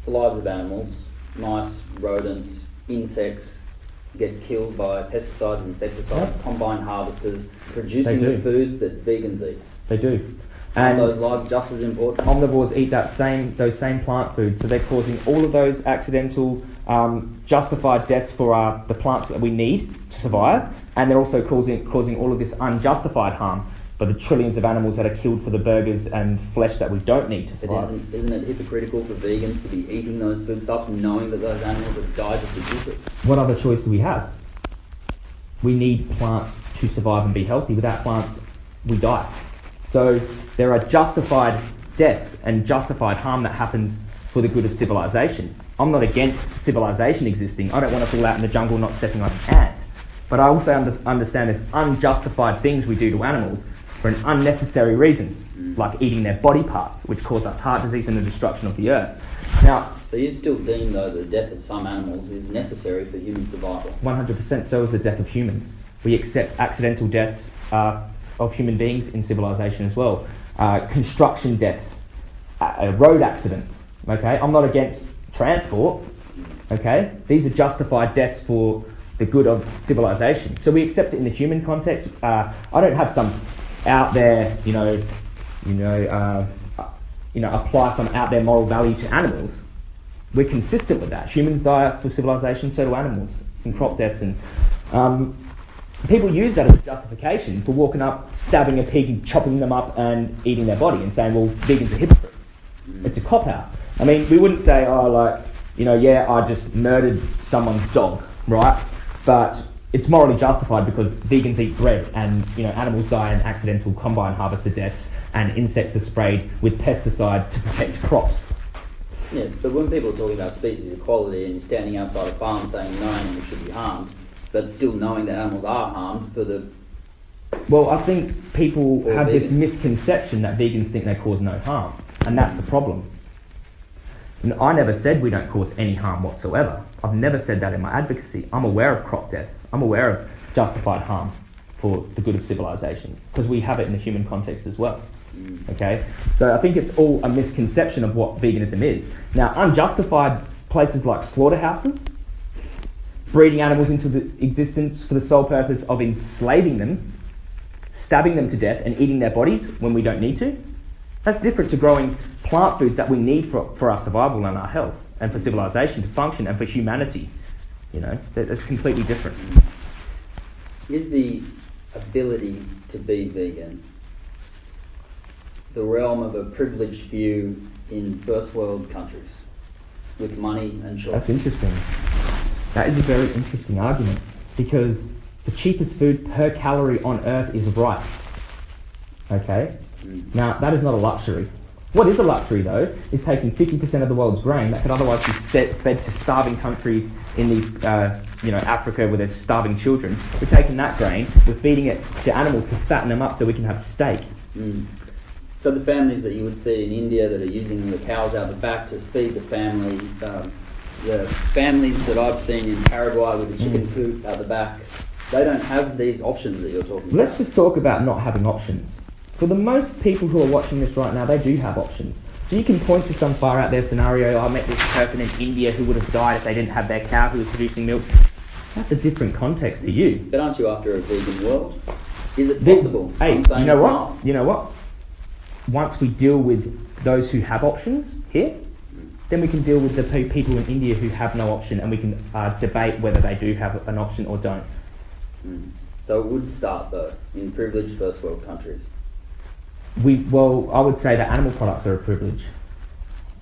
the lives of animals, mice, rodents, insects get killed by pesticides, insecticides, Yeah. combine harvesters, producing the foods that vegans eat. They do. And those lives just as important? omnivores eat that same those same plant foods, so they're causing all of those accidental, um, justified deaths for uh, the plants that we need to survive, and they're also causing causing all of this unjustified harm by the trillions of animals that are killed for the burgers and flesh that we don't need to survive. isn't, isn't it hypocritical for vegans to be eating those foodstuffs knowing that those animals have died to produce it? What other choice do we have? We need plants to survive and be healthy. Without plants, we die. So there are justified deaths and justified harm that happens for the good of civilization. I'm not against civilization existing. I don't want us all out in the jungle not stepping on an ant. But I also under- understand there's unjustified things we do to animals for an unnecessary reason, like eating their body parts, which cause us heart disease and the destruction of the earth. Now, So you still deem, though, the death of some animals is necessary for human survival? 100% so is the death of humans. We accept accidental deaths uh, of human beings in civilization as well. Uh, construction deaths, uh, uh, road accidents. Okay, I'm not against transport. Okay, these are justified deaths for the good of civilization. So we accept it in the human context. Uh, I don't have some out there, you know, you know, uh, you know, apply some out there moral value to animals we're consistent with that. Humans die for civilization, so do animals in crop deaths, and um, people use that as a justification for walking up, stabbing a pig, and chopping them up, and eating their body, and saying, "Well, vegans are hypocrites." It's a cop out. I mean, we wouldn't say, "Oh, like, you know, yeah, I just murdered someone's dog," right? But it's morally justified because vegans eat bread, and you know, animals die in accidental combine harvester deaths, and insects are sprayed with pesticide to protect crops. Yes, but when people are talking about species equality and you're standing outside a farm saying no animals should be harmed, but still knowing that animals are harmed for the Well, I think people have this misconception that vegans think they cause no harm, and that's the problem. And I never said we don't cause any harm whatsoever. I've never said that in my advocacy. I'm aware of crop deaths. I'm aware of justified harm for the good of civilization because we have it in the human context as well. Okay, so I think it's all a misconception of what veganism is. Now, unjustified places like slaughterhouses, breeding animals into existence for the sole purpose of enslaving them, stabbing them to death, and eating their bodies when we don't need to. That's different to growing plant foods that we need for, for our survival and our health, and for civilization to function, and for humanity. You know, that- that's completely different. is the ability to be vegan the realm of a privileged few in first world countries with money and choice. That's interesting. That is a very interesting argument because the cheapest food per calorie on earth is rice. Okay? Mm. Now, that is not a luxury. What is a luxury, though, is taking 50% of the world's grain that could otherwise be ste- fed to starving countries in these, uh, you know, Africa where there's starving children. We're taking that grain, we're feeding it to animals to fatten them up so we can have steak. Mm. So the families that you would see in India that are using the cows out the back to feed the family, um, the families that I've seen in Paraguay with the chicken Mm. coop out the back, they don't have these options that you're talking Let's about. just talk about not having options. For the most people who are watching this right now, they do have options. So you can point to some far out there scenario. I met this person in India who would have died if they didn't have their cow who was producing milk. That's a different context to you. But aren't you after a vegan world? Is it possible? Hey, you know what? not. You know what? Once we deal with those who have options here, then we can deal with the people in India who have no option, and we can uh, debate whether they do have an option or don't. Mm. So it would start though in privileged first world countries. We well, I would say that animal products are a privilege.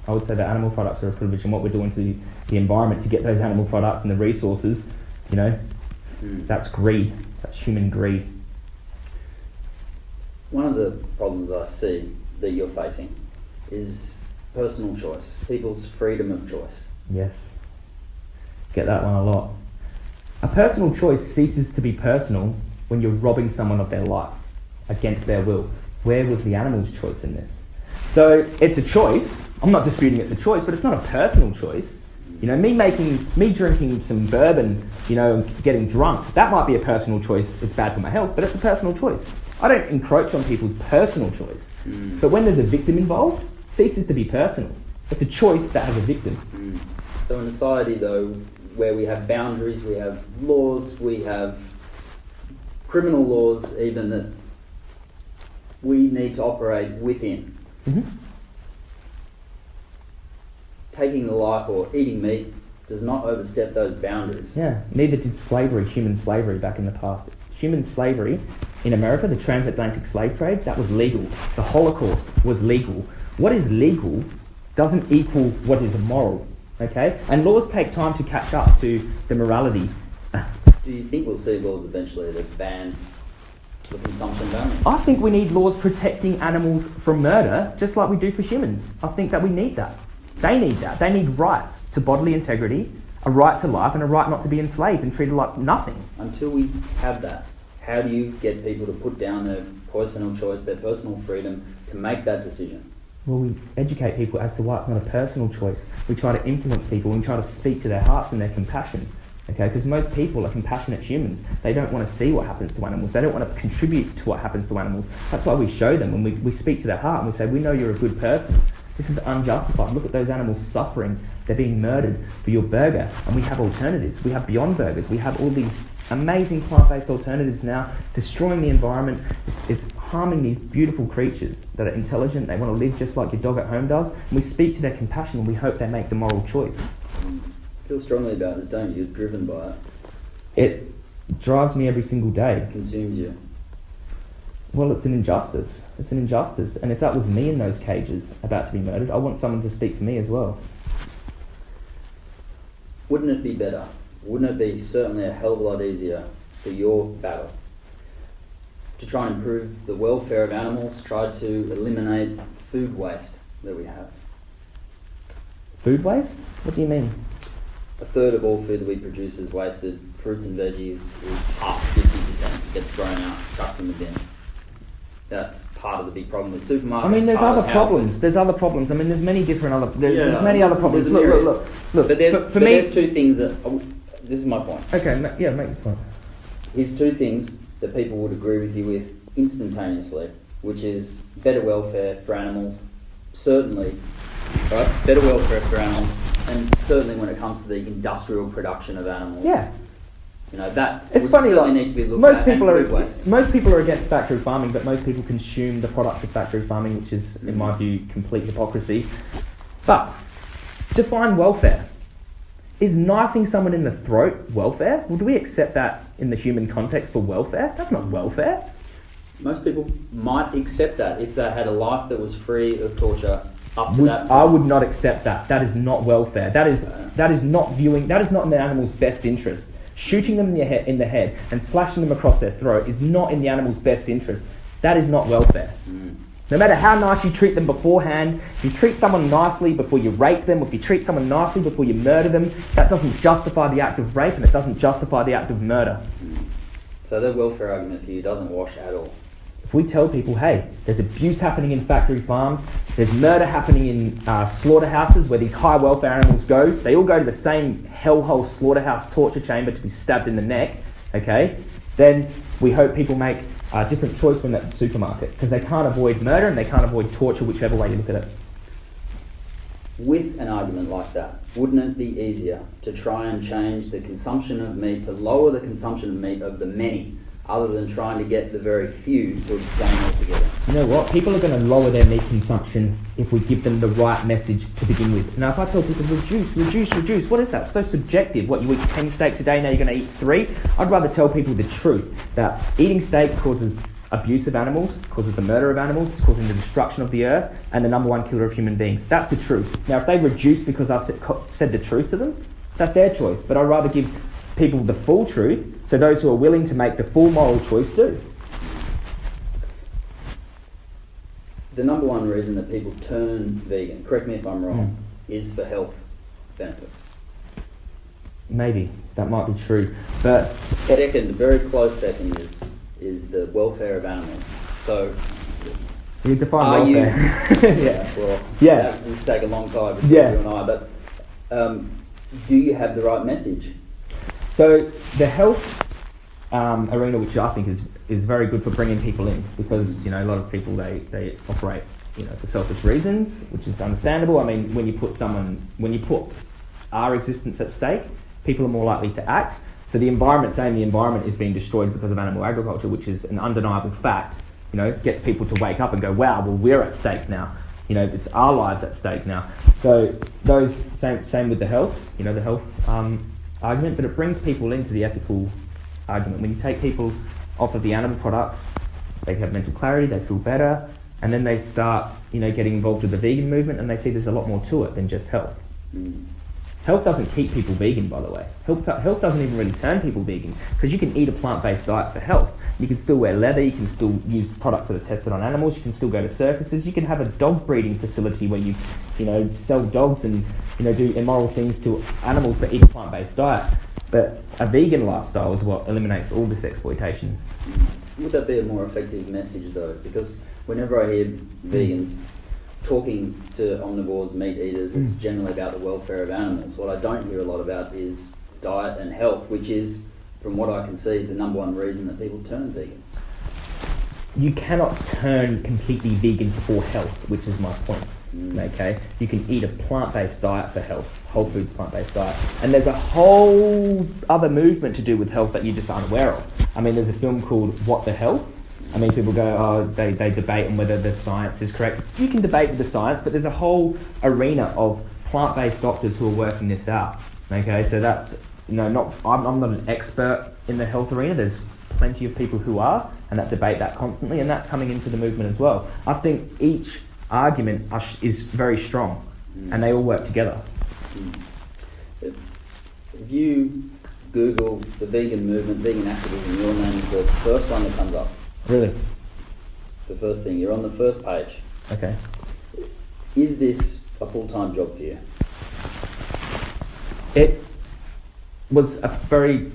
I would say that animal products are a privilege, and what we're doing to the, the environment to get those animal products and the resources, you know, Mm. that's greed. That's human greed. One of the problems I see that you're facing is personal choice, people's freedom of choice. Yes. Get that one a lot. A personal choice ceases to be personal when you're robbing someone of their life against their will. Where was the animal's choice in this? So it's a choice. I'm not disputing it's a choice, but it's not a personal choice. You know, me making, me drinking some bourbon, you know, getting drunk, that might be a personal choice. It's bad for my health, but it's a personal choice. I don't encroach on people's personal choice. Mm. But when there's a victim involved, ceases to be personal. It's a choice that has a victim. Mm. So in society though, where we have boundaries, we have laws, we have criminal laws even that we need to operate within. hmm Taking the life or eating meat does not overstep those boundaries. Yeah, neither did slavery, human slavery back in the past. Human slavery in America, the transatlantic slave trade, that was legal. The Holocaust was legal. What is legal doesn't equal what is immoral, okay? And laws take time to catch up to the morality. Do you think we'll see laws eventually that ban the consumption of? I think we need laws protecting animals from murder, just like we do for humans. I think that we need that. They need that. They need rights to bodily integrity, a right to life, and a right not to be enslaved and treated like nothing. Until we have that, how do you get people to put down their personal choice, their personal freedom to make that decision? Well, we educate people as to why it's not a personal choice. We try to influence people and we try to speak to their hearts and their compassion. Okay, because most people are compassionate humans. They don't want to see what happens to animals. They don't want to contribute to what happens to animals. That's why we show them and we, we speak to their heart and we say, We know you're a good person. This is unjustified. Look at those animals suffering. They're being murdered for your burger. And we have alternatives. We have Beyond Burgers. We have all these amazing plant based alternatives now. Destroying the environment. It's, it's harming these beautiful creatures that are intelligent. They want to live just like your dog at home does. And we speak to their compassion and we hope they make the moral choice. Feel strongly about this, don't you? You're driven by it. It drives me every single day. It consumes you. Well, it's an injustice. It's an injustice. And if that was me in those cages about to be murdered, I want someone to speak for me as well. Wouldn't it be better? Wouldn't it be certainly a hell of a lot easier for your battle to try and improve the welfare of animals, try to eliminate food waste that we have? Food waste? What do you mean? A third of all food that we produce is wasted. Fruits and veggies is up 50%, gets thrown out, chucked in the bin. That's part of the big problem with supermarkets. I mean, there's other problems. There's other problems. I mean, there's many different other. There's, Yeah, there's many there's- other problems. Look, look, look, look. But there's, for, for but me, there's two things that. oh, this is my point. okay, ma- yeah, make your point. Here's two things that people would agree with you with instantaneously, which is better welfare for animals, certainly, right? Better welfare for animals, and certainly when it comes to the industrial production of animals. Yeah, You know that it's funny. Like, need to be looked most at. people are waste. most people are against factory farming, but most people consume the products of factory farming, which is, in my view, complete hypocrisy. But define welfare. Is knifing someone in the throat welfare? Well, do we accept that in the human context for welfare? That's not welfare. Most people might accept that if they had a life that was free of torture up to Would, that. I would not accept that. That is not welfare. That is that is not viewing. That is not in the animal's best interest. Shooting them in the, he- in the head and slashing them across their throat is not in the animal's best interest. That is not welfare. Mm. No matter how nice you treat them beforehand, if you treat someone nicely before you rape them, if you treat someone nicely before you murder them, that doesn't justify the act of rape and it doesn't justify the act of murder. So that welfare argument for you doesn't wash at all. We tell people, hey, there's abuse happening in factory farms, there's murder happening in uh, slaughterhouses where these high welfare animals go, they all go to the same hellhole slaughterhouse torture chamber to be stabbed in the neck, okay, then we hope people make a different choice when at the supermarket because they can't avoid murder and they can't avoid torture, whichever way you look at it. With an argument like that, wouldn't it be easier to try and change the consumption of meat, to lower the consumption of meat of the many, other than trying to get the very few to abstain altogether? You know what? People are going to lower their meat consumption if we give them the right message to begin with. Now, if I tell people reduce, reduce, reduce, what is that? So subjective. What you eat ten steaks a day, now you're going to eat three. I'd rather tell people the truth that eating steak causes abuse of animals, causes the murder of animals, it's causing the destruction of the earth, and the number one killer of human beings. That's the truth. Now, if they reduce because I said the truth to them, that's their choice. But I'd rather give people the full truth, so those who are willing to make the full moral choice do. the number one reason that people turn vegan, correct me if I'm wrong, Hmm. is for health benefits. Maybe that might be true, but Second, very close second is is the welfare of animals. So, you define Are you- welfare. <laughs> yeah, <laughs> well, Yeah. that would take a long time between Yeah. you and I. But um, do you have the right message? So the health um, arena, which I think is is very good for bringing people in, because you know a lot of people they, they operate you know for selfish reasons, which is understandable. I mean, when you put someone when you put our existence at stake, people are more likely to act. So the environment, saying the environment is being destroyed because of animal agriculture, which is an undeniable fact, you know, gets people to wake up and go, wow, well we're at stake now. You know, it's our lives at stake now. So those same same with the health, you know, the health um, argument, but it brings people into the ethical argument. When you take people off of the animal products, they have mental clarity, they feel better, and then they start, you know, getting involved with the vegan movement, and they see there's a lot more to it than just health. Mm. Health doesn't keep people vegan, by the way. Health, health doesn't even really turn people vegan because you can eat a plant-based diet for health. You can still wear leather. You can still use products that are tested on animals. You can still go to circuses. You can have a dog breeding facility where you, you know, sell dogs and you know do immoral things to animals but eat a plant-based diet. But a vegan lifestyle is what eliminates all this exploitation. Would that be a more effective message though? Because whenever I hear vegans talking to omnivores, meat eaters, it's Mm. generally about the welfare of animals. What I don't hear a lot about is diet and health, which is, from what I can see, the number one reason that people turn vegan. you cannot turn completely vegan for health, which is my point. Mm. Okay, you can eat a plant-based diet for health, whole foods plant-based diet, and there's a whole other movement to do with health that you're just unaware of. I mean, there's a film called What the Health. I mean, people go, oh, they, they debate on whether the science is correct. You can debate with the science, but there's a whole arena of plant-based doctors who are working this out. Okay, so that's you know not I'm, I'm not an expert in the health arena. There's plenty of people who are, and that debate that constantly, and that's coming into the movement as well. I think each argument is very strong, and they all work together. Mm. If, if you Google the vegan movement, vegan activism, your name is the first one that comes up. Really? The first thing, you're on the first page. Okay. Is this a full-time job for you? It was a very.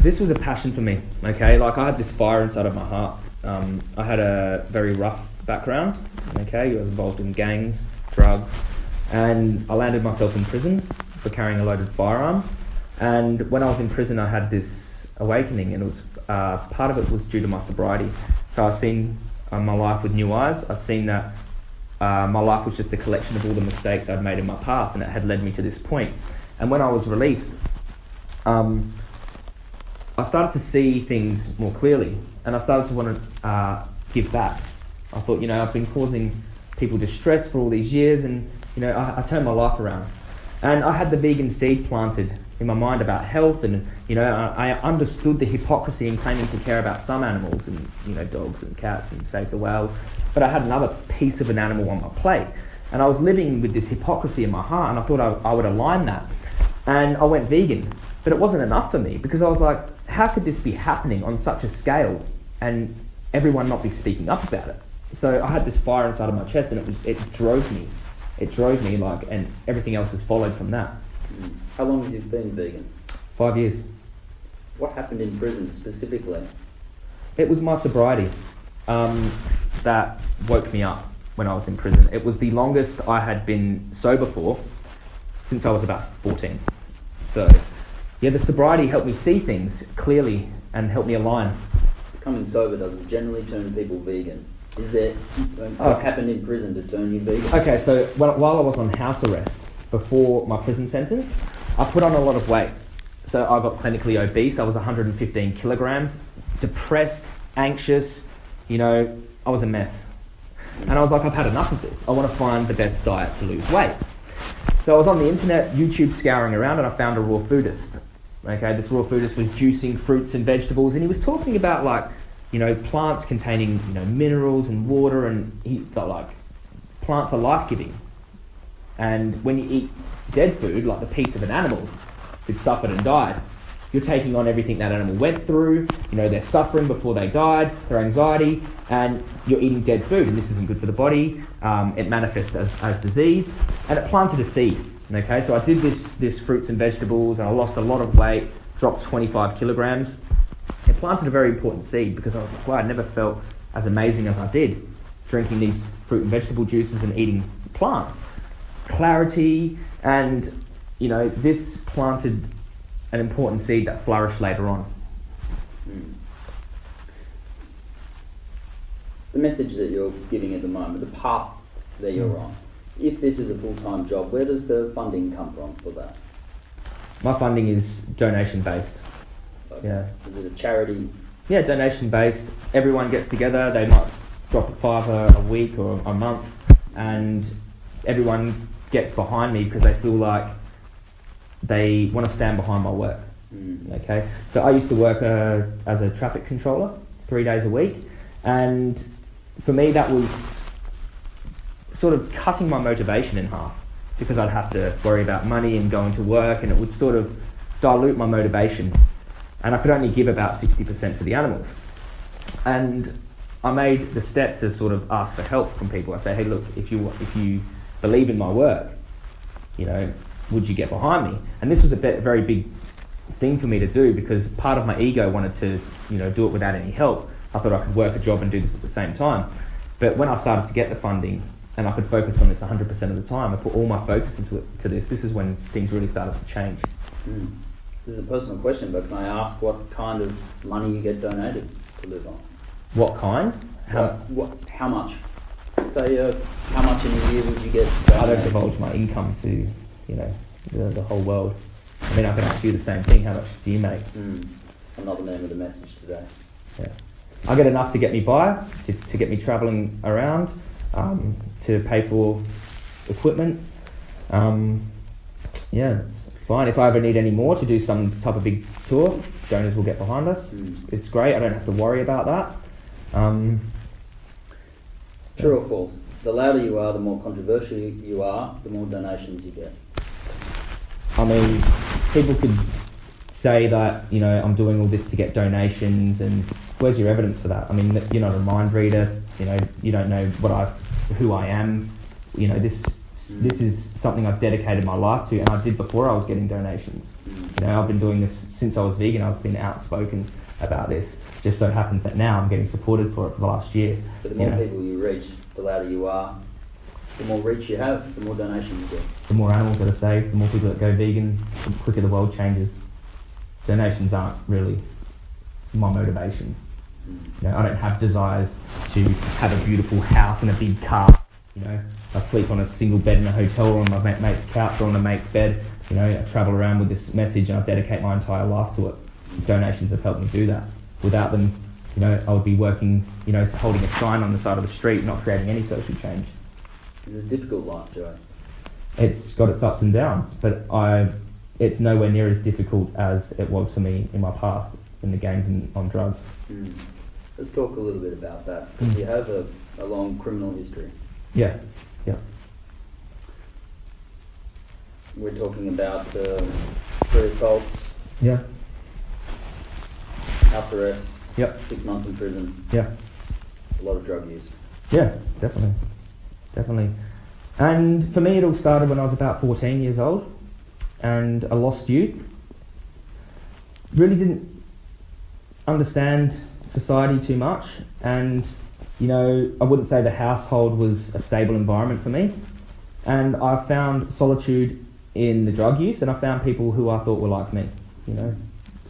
This was a passion for me. Okay, like I had this fire inside of my heart. Um, I had a very rough background. Okay, I was involved in gangs, drugs, and I landed myself in prison for carrying a loaded firearm. And when I was in prison, I had this awakening, and it was uh, part of it was due to my sobriety. So I've seen uh, my life with new eyes. I've seen that uh, my life was just a collection of all the mistakes I'd made in my past, and it had led me to this point. And when I was released, um, I started to see things more clearly, and I started to want to uh, give back. I thought, you know, I've been causing people distress for all these years, and you know, I, I turned my life around. And I had the vegan seed planted in my mind about health, and you know, I, I understood the hypocrisy in claiming to care about some animals, and you know, dogs and cats and save the whales. But I had another piece of an animal on my plate, and I was living with this hypocrisy in my heart, and I thought I, I would align that. And I went vegan, but it wasn't enough for me because I was like, how could this be happening on such a scale, and everyone not be speaking up about it? So I had this fire inside of my chest, and it was, it drove me. It drove me like, and everything else has followed from that. How long have you been vegan? Five years. What happened in prison specifically? It was my sobriety um, that woke me up when I was in prison. It was the longest I had been sober for since I was about 14. So, yeah, the sobriety helped me see things clearly and helped me align. Becoming sober doesn't generally turn people vegan. Is there what Oh. happened in prison to turn you vegan? Okay, so when, while I was on house arrest before my prison sentence, I put on a lot of weight. So I got clinically obese. I was 115 kilograms, depressed, anxious. You know, I was a mess. And I was like, I've had enough of this. I want to find the best diet to lose weight. So I was on the internet, YouTube scouring around, and I found a raw foodist. Okay, this raw foodist was juicing fruits and vegetables, and he was talking about like, you know, plants containing you know minerals and water, and he felt like plants are life giving. And when you eat dead food, like the piece of an animal, it suffered and died, you're taking on everything that animal went through. You know, they're suffering before they died, their anxiety, and you're eating dead food, and this isn't good for the body. Um, it manifests as, as disease, and it planted a seed. Okay, so I did this this fruits and vegetables, and I lost a lot of weight, dropped 25 kilograms. It planted a very important seed because I was like, wow, I never felt as amazing as I did drinking these fruit and vegetable juices and eating plants. Clarity, and you know, this planted an important seed that flourished later on. Mm. The message that you're giving at the moment, the path that you're Mm. on, if this is a full time job, where does the funding come from for that? My funding is donation based. Like, Yeah. Is it a charity? Yeah, donation based. Everyone gets together. They might drop a fiver a week or a month, and everyone gets behind me because they feel like they want to stand behind my work. Mm. Okay, so I used to work uh, as a traffic controller three days a week, and for me that was sort of cutting my motivation in half because I'd have to worry about money and going to work, and it would sort of dilute my motivation, and I could only give about sixty percent for the animals, and I made the step to sort of ask for help from people. I say, hey, look, if you if you believe in my work, you know, would you get behind me? And this was a bit, very big thing for me to do because part of my ego wanted to, you know, do it without any help. I thought I could work a job and do this at the same time. But when I started to get the funding and I could focus on this 100% of the time, I put all my focus into it, to this. This is when things really started to change. Mm. This is a personal question, but can I ask what kind of money you get donated to live on? What kind? How, what, what, how much? Say, uh, how much in a year would you get I don't divulge my income to, you know, the, the whole world. I mean, I can ask you the same thing. How much do you make? Mm. Another name of the message today. Yeah. I get enough to get me by, to, to get me travelling around, um, to pay for equipment. Um, yeah, it's fine. If I ever need any more to do some type of big tour, donors will get behind us. Mm. It's great. I don't have to worry about that. Um, True or false? The louder you are, the more controversial you are, the more donations you get. I mean, people could say that you know I'm doing all this to get donations, and where's your evidence for that? I mean, you're not a mind reader. You know, you don't know what I, who I am. You know, this this is something I've dedicated my life to, and I did before I was getting donations. Mm. You know, I've been doing this since I was vegan. I've been outspoken about this. Just so happens that now I'm getting supported for it for the last year. But the you more know. people you reach, the louder you are, the more reach you have, the more donations you get. the more animals that are saved, the more people that go vegan, the quicker the world changes. Donations aren't really my motivation. Mm. You know, I don't have desires to have a beautiful house and a big car. You know, I sleep on a single bed in a hotel or on my mate's couch or on a mate's bed. You know, I travel around with this message and I dedicate my entire life to it. Donations have helped me do that. Without them, you know, I would be working, you know, holding a sign on the side of the street, not creating any social change. It's a difficult life, Joe. it's got its ups and downs, but I, it's nowhere near as difficult as it was for me in my past in the games and on drugs. Mm. Let's talk a little bit about that. Mm. You have a, a long criminal history. Yeah, yeah, We're talking about three assaults, yeah, house arrest, yep, six months in prison, yeah, a lot of drug use. yeah, definitely, definitely. And for me, it all started when I was about 14 years old, and I lost youth. Really didn't understand society too much, and you know, I wouldn't say the household was a stable environment for me. And I found solitude in the drug use, and I found people who I thought were like me, you know.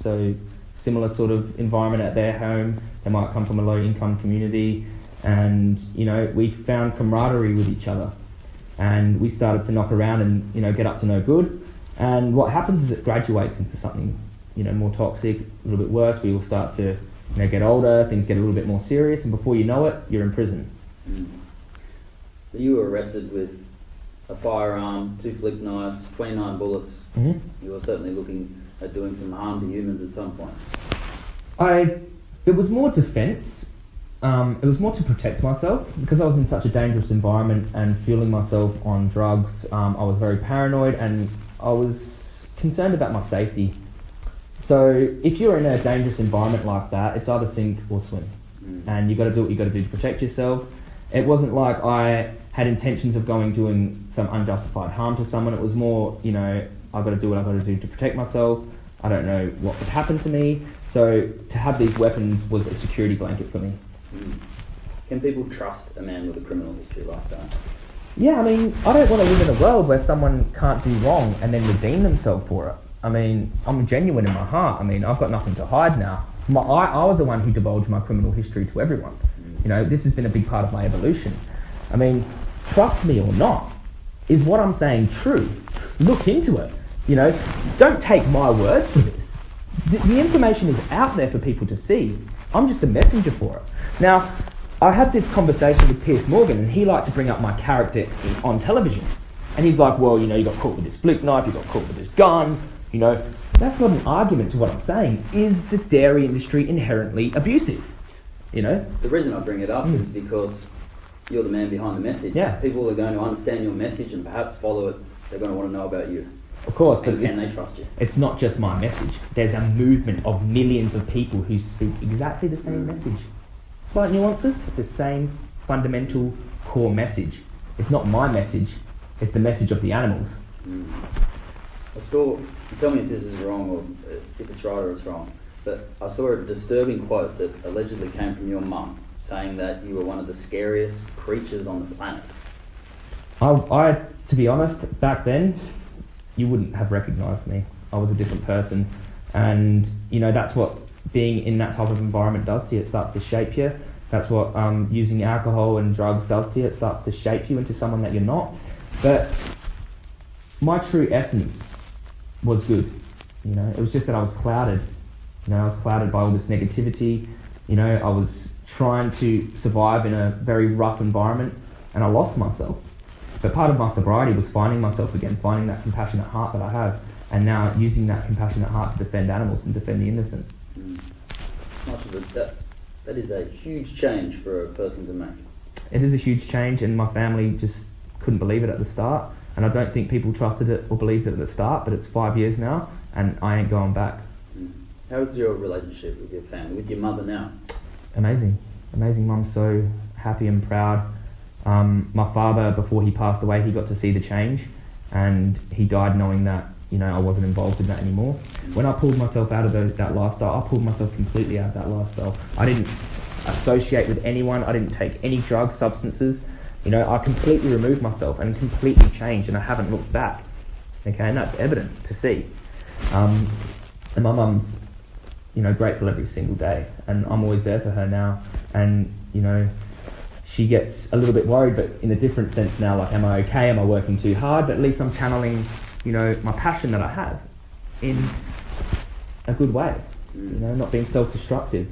So, similar sort of environment at their home. They might come from a low income community, and you know, we found camaraderie with each other. And we started to knock around and you know get up to no good. And what happens is it graduates into something you know more toxic, a little bit worse. We all start to you know get older, things get a little bit more serious, and before you know it, you're in prison. So you were arrested with a firearm, two flick knives, 29 bullets. Mm-hmm. You were certainly looking at doing some harm to humans at some point. I it was more defence. Um, it was more to protect myself because I was in such a dangerous environment and fueling myself on drugs. Um, I was very paranoid and I was concerned about my safety. So if you're in a dangerous environment like that, it's either sink or swim, Mm. and you've got to do what you've got to do to protect yourself. It wasn't like I had intentions of going doing some unjustified harm to someone. It was more, you know, I got to do what I've got to do to protect myself. I don't know what could happen to me. So to have these weapons was a security blanket for me. Mm. Can people trust a man with a criminal history like that? Yeah, I mean, I don't want to live in a world where someone can't do wrong and then redeem themselves for it. I mean, I'm genuine in my heart. I mean, I've got nothing to hide now. My, I, I was the one who divulged my criminal history to everyone. You know, this has been a big part of my evolution. I mean, trust me or not, is what I'm saying true? Look into it. You know, don't take my word for this. The, the information is out there for people to see. I'm just a messenger for it. Now, I had this conversation with Piers Morgan, and he liked to bring up my character in, on television. And he's like, well, you know, you got caught with this fluke knife, you got caught with this gun, you know. That's not an argument to what I'm saying. Is the dairy industry inherently abusive? You know? The reason I bring it up Mm. is because you're the man behind the message. Yeah. People are going to understand your message and perhaps follow it. They're going to want to know about you. Of course, but can they trust you? it's not just my message. There's a movement of millions of people who speak exactly the same message. Slight nuances, but the same fundamental core message. It's not my message, it's the message of the animals. Mm. I saw, tell me if this is wrong or if it's right or it's wrong, but I saw a disturbing quote that allegedly came from your mum saying that you were one of the scariest creatures on the planet. I, I, to be honest, back then, you wouldn't have recognised me. I was a different person, and you know that's what being in that type of environment does to you. It starts to shape you. That's what um, using alcohol and drugs does to you. It starts to shape you into someone that you're not. But my true essence was good. You know, it was just that I was clouded. You know, I was clouded by all this negativity. You know, I was trying to survive in a very rough environment, and I lost myself. But part of my sobriety was finding myself again, finding that compassionate heart that I have, and now using that compassionate heart to defend animals and defend the innocent. Mm. Much of it, that, that is a huge change for a person to make. It is a huge change, and my family just couldn't believe it at the start. And I don't think people trusted it or believed it at the start, but it's five years now, and I ain't going back. Mm. How's your relationship with your family, with your mother now? Amazing, amazing. Mum's so happy and proud. Um, my father, before he passed away, he got to see the change, and he died knowing that you know I wasn't involved in that anymore. When I pulled myself out of those, that lifestyle, I pulled myself completely out of that lifestyle. I didn't associate with anyone. I didn't take any drugs, substances. You know, I completely removed myself and completely changed, and I haven't looked back. Okay, and that's evident to see. Um, and my mum's, you know, grateful every single day, and I'm always there for her now. And you know, she gets a little bit worried, but in a different sense now. Like, am I okay? Am I working too hard? But at least I'm channeling, you know, my passion that I have in a good way. You know, not being self-destructive.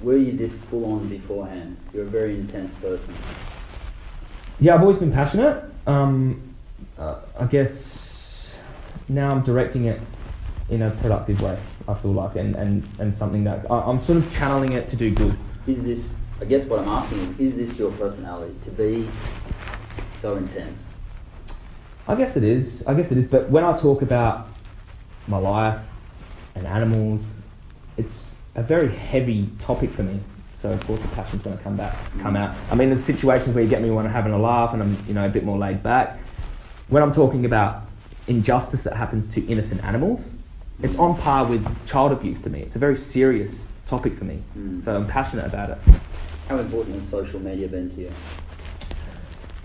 Were you this full on beforehand? You're a very intense person. Yeah, I've always been passionate. Um, uh, I guess now I'm directing it in a productive way. I feel like, and, and, and something that I, I'm sort of channeling it to do good. Is this, I guess what I'm asking is, is this your personality to be so intense? I guess it is. I guess it is. But when I talk about my life and animals, it's a very heavy topic for me. So of course the passion's going to come back, come out. I mean, there's situations where you get me when I'm having a laugh and I'm, you know, a bit more laid back. When I'm talking about injustice that happens to innocent animals, it's on par with child abuse to me. It's a very serious topic for me. Mm. So I'm passionate about it. How important has social media been to you?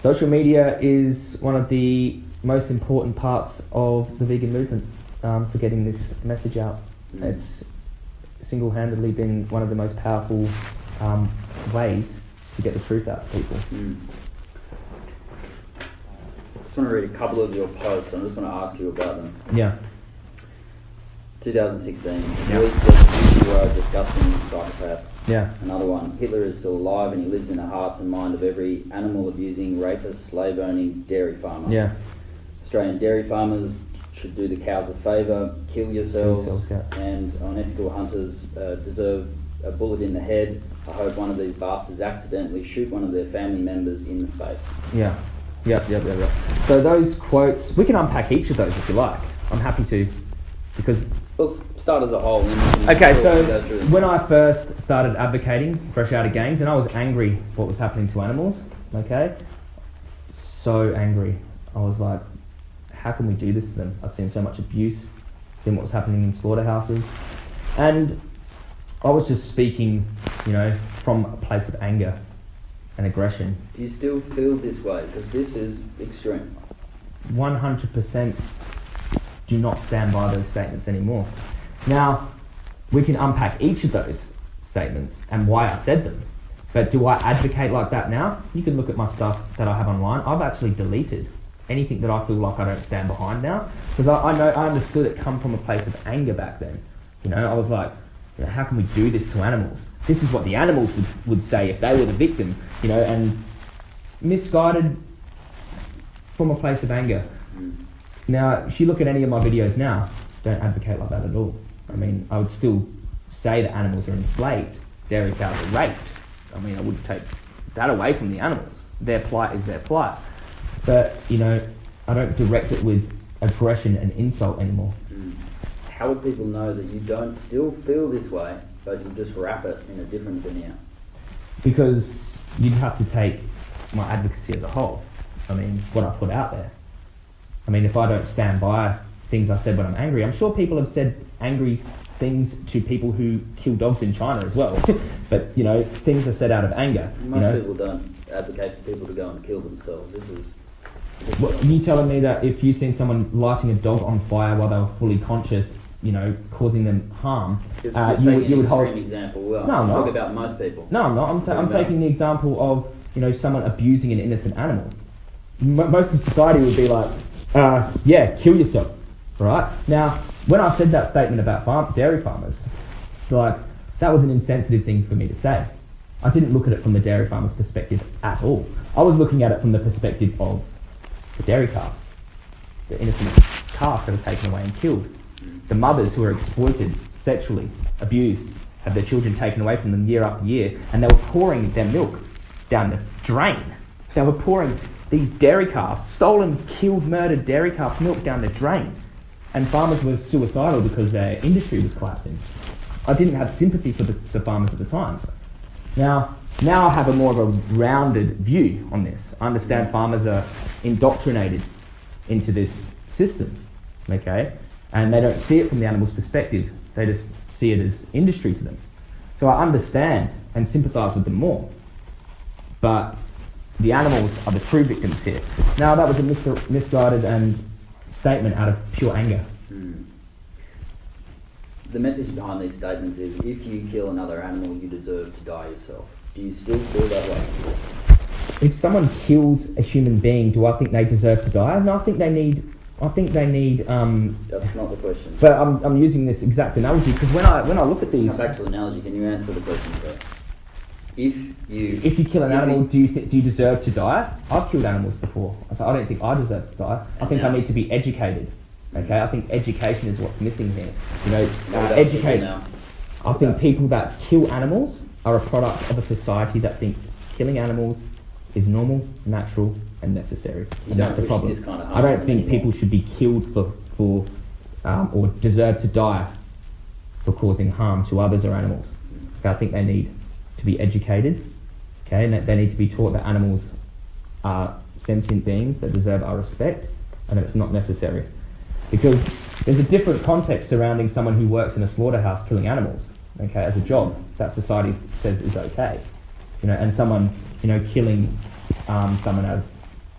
Social media is one of the most important parts of the vegan movement um, for getting this message out. Mm. It's single-handedly been one of the most powerful um, ways to get the truth out to people. Mm. I just want to read a couple of your posts. I just want to ask you about them. Yeah, 2016. Yeah. You are a disgusting psychopath. Yeah, Another one. Hitler is still alive and he lives in the hearts and mind of every animal abusing, rapist, slave owning dairy farmer. yeah. Australian dairy farmers should do the cows a favour, kill yourselves, yourselves, yeah. and unethical hunters uh, deserve a bullet in the head. I hope one of these bastards accidentally shoot one of their family members in the face. Yeah, yep, yep, yep, yep. So those quotes, we can unpack each of those if you like. I'm happy to, because Well, start as a whole. and then we can Okay, so when I first started advocating fresh out of games, and I was angry for what was happening to animals, okay? So angry. I was like, how can we do this to them? I've seen so much abuse, seen what was happening in slaughterhouses, and I was just speaking, you know, from a place of anger and aggression. Do you still feel this way? Because this is extreme. 100% do not stand by those statements anymore. Now, we can unpack each of those statements and why I said them. But do I advocate like that now? You can look at my stuff that I have online. I've actually deleted anything that I feel like I don't stand behind now because I, I know I understood it come from a place of anger back then. You know, I was like, you know, how can we do this to animals? This is what the animals would, would say if they were the victim. You know, and misguided from a place of anger. Now, if you look at any of my videos now, don't advocate like that at all. I mean, I would still say that animals are enslaved, dairy cows are raped. I mean, I wouldn't take that away from the animals. Their plight is their plight. But, you know, I don't direct it with aggression and insult anymore. Mm. How would people know that you don't still feel this way, but you just wrap it in a different veneer? Because you'd have to take my advocacy as a whole. I mean, what I put out there. I mean, if I don't stand by things I said when I'm angry, I'm sure people have said angry things to people who kill dogs in China as well. <laughs> but, you know, things are said out of anger. Most you know? people don't advocate for people to go and kill themselves. This is. What, you telling me that if you've seen someone lighting a dog on fire while they were fully conscious, you know, causing them harm, uh, you, would- you would an hold... example. Well, No, I'm talk not. about most people. No, I'm not. I'm, ta- I'm taking the example of you know someone abusing an innocent animal. M- most of society would be like, uh, yeah, kill yourself, right? Now, when I said that statement about farm dairy farmers, like that was an insensitive thing for me to say. I didn't look at it from the dairy farmer's perspective at all. I was looking at it from the perspective of the dairy calves, the innocent calves that are taken away and killed, the mothers who are exploited, sexually abused, have their children taken away from them year after year, and they were pouring their milk down the drain. They were pouring these dairy calves, stolen, killed, murdered dairy calves' milk down the drain, and farmers were suicidal because their industry was collapsing. I didn't have sympathy for the, the farmers at the time. Now, now I have a more of a rounded view on this. I understand farmers are indoctrinated into this system, okay, and they don't see it from the animal's perspective. They just see it as industry to them. So I understand and sympathise with them more. But the animals are the true victims here. Now that was a misguided and statement out of pure anger. Mm. The message behind these statements is if you kill another animal, you deserve to die yourself. Do you still feel that way? if someone kills a human being, do I think they deserve to die? No, I think they need. I think they need. Um, That's not the question. but I'm, I'm using this exact analogy because when I when I look at these, Come back to analogy. Can you answer the question? If you if you kill an animal, do you th- do you deserve to die? I've killed animals before. I say I don't think I deserve to die. I think I need to be educated. Okay, I think education is what's missing here. You know, uh, educate. I think people that kill animals are a product of a society that thinks killing animals is normal, natural, and necessary. And that's the problem. kind of I don't think people should be killed for, for um, or deserve to die for causing harm to others or animals. Okay, I think they need to be educated. Okay, and that they need to be taught that animals are sentient beings that deserve our respect, and that it's not necessary. Because there's a different context surrounding someone who works in a slaughterhouse killing animals, okay, as a job that society says is okay, you know, and someone, you know, killing um, someone out of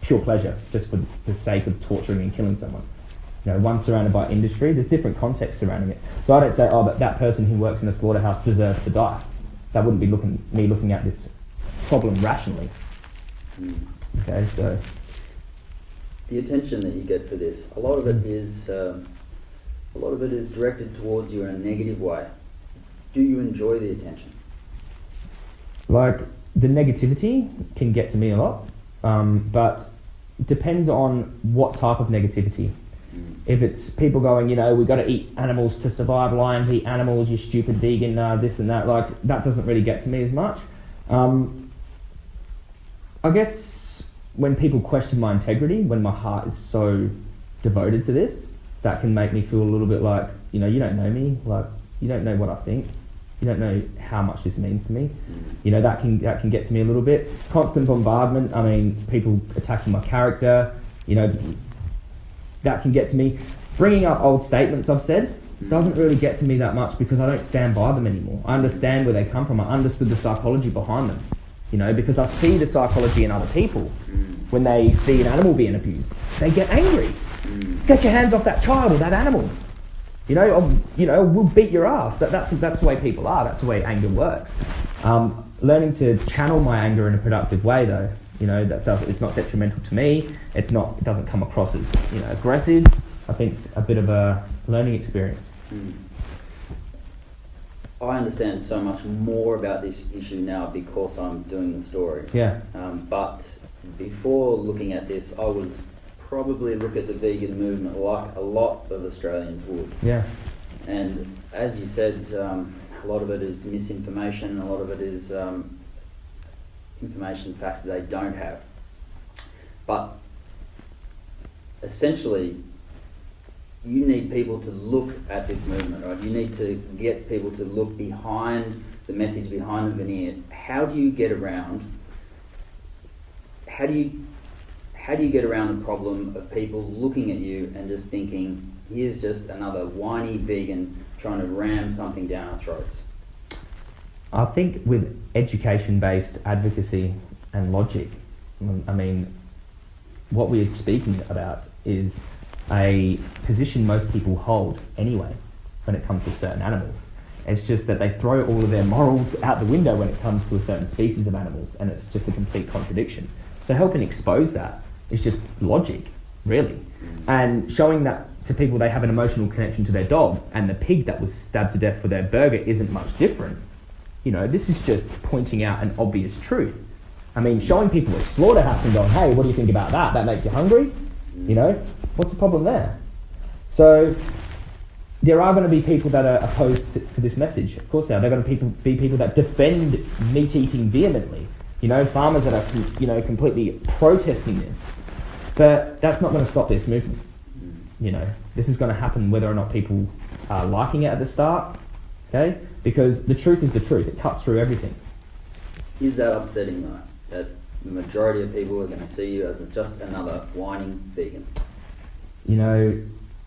pure pleasure, just for the sake of torturing and killing someone. You know, one surrounded by industry, there's different contexts surrounding it. So I don't say, oh, but that person who works in a slaughterhouse deserves to die. That wouldn't be looking me looking at this problem rationally. Mm. Okay, so the attention that you get for this, a lot of it is um, a lot of it is directed towards you in a negative way. Do you enjoy the attention? like the negativity can get to me a lot, um, but depends on what type of negativity. Mm. If it's people going, you know, we've got to eat animals to survive, lions eat animals, you stupid vegan, uh, this and that, like that doesn't really get to me as much. Um, I guess when people question my integrity, when my heart is so devoted to this, that can make me feel a little bit like, you know, you don't know me, like you don't know what I think, you don't know how much this means to me. You know, that can that can get to me a little bit. Constant bombardment. I mean, people attacking my character. You know, that can get to me. Bringing up old statements I've said doesn't really get to me that much because I don't stand by them anymore. I understand where they come from. I understood the psychology behind them. You know, because I see the psychology in other people. When they see an animal being abused, they get angry. Get your hands off that child or that animal. You know, or, you know, we'll beat your ass. That, that's, that's the way people are. That's the way anger works. Um, learning to channel my anger in a productive way, though, you know, that does, it's not detrimental to me. It's not, it doesn't come across as, you know, aggressive. I think it's a bit of a learning experience. Mm. I understand so much more about this issue now because I'm doing the story. Yeah, Um, but before looking at this, I would probably look at the vegan movement like a lot of Australians would. yeah, And as you said, um, a lot of it is misinformation, a lot of it is um, information facts that they don't have. But essentially, you need people to look at this movement, right? You need to get people to look behind the message, behind the veneer. How do you get around? How do you how do you get around the problem of people looking at you and just thinking, here's just another whiny vegan trying to ram something down our throats? I think with education-based advocacy and logic, I mean, what we're speaking about is a position most people hold anyway when it comes to certain animals. It's just that they throw all of their morals out the window when it comes to a certain species of animals, and it's just a complete contradiction. So helping expose that is just logic, really, and showing that to people they have an emotional connection to their dog, and the pig that was stabbed to death for their burger isn't much different. You know, this is just pointing out an obvious truth. I mean, showing people a slaughterhouse and going, hey, what do you think about that? That makes you hungry? You know, what's the problem there? So, there are going to be people that are opposed to, to this message. Of course, there are. There are going to people, be people that defend meat eating vehemently. You know, farmers that are, you know, completely protesting this. But that's not going to stop this movement. You know, this is going to happen whether or not people are liking it at the start. Okay, because the truth is the truth. It cuts through everything. Is that upsetting though? That the majority of people are going to see you as just another whining vegan? You know,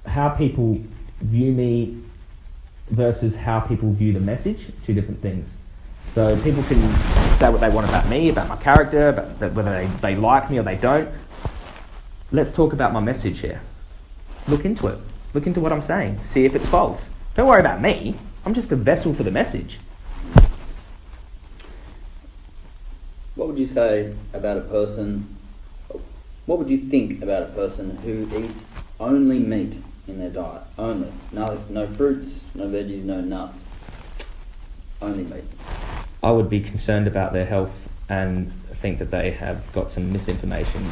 how people view me versus how people view the message, two different things. So people can say what they want about me, about my character, about whether they, they like me or they don't. Let's talk about my message here. Look into it. Look into what I'm saying. See if it's false. Don't worry about me. I'm just a vessel for the message. What would you say about a person? What would you think about a person who eats only meat in their diet? Only. No, no fruits, no veggies, no nuts. Only meat. I would be concerned about their health and think that they have got some misinformation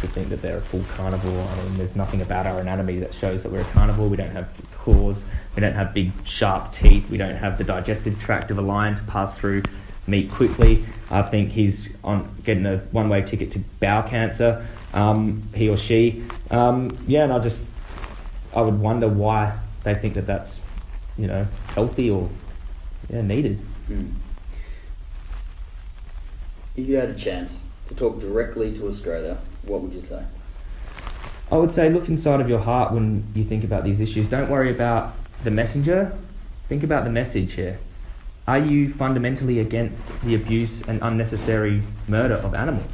to think that they're a full carnivore. I mean, there's nothing about our anatomy that shows that we're a carnivore. We don't have claws, we don't have big sharp teeth, we don't have the digestive tract of a lion to pass through meat quickly. I think he's on getting a one-way ticket to bowel cancer. Um, he or she, um, yeah, and I just I would wonder why they think that that's you know healthy or yeah needed. Hmm. If you had a chance to talk directly to Australia, what would you say? I would say look inside of your heart when you think about these issues. Don't worry about the messenger. Think about the message here. Are you fundamentally against the abuse and unnecessary murder of animals?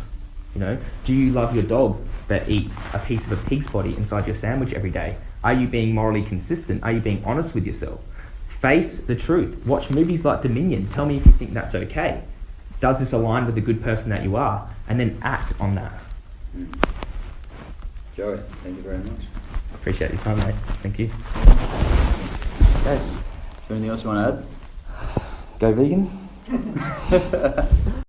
You know, do you love your dog that eat a piece of a pig's body inside your sandwich every day? Are you being morally consistent? Are you being honest with yourself? Face the truth. Watch movies like Dominion. Tell me if you think that's okay. Does this align with the good person that you are? And then act on that. Joey, thank you very much. Appreciate your time, mate. Thank you. Okay. Anything else you want to add? Go vegan. <laughs>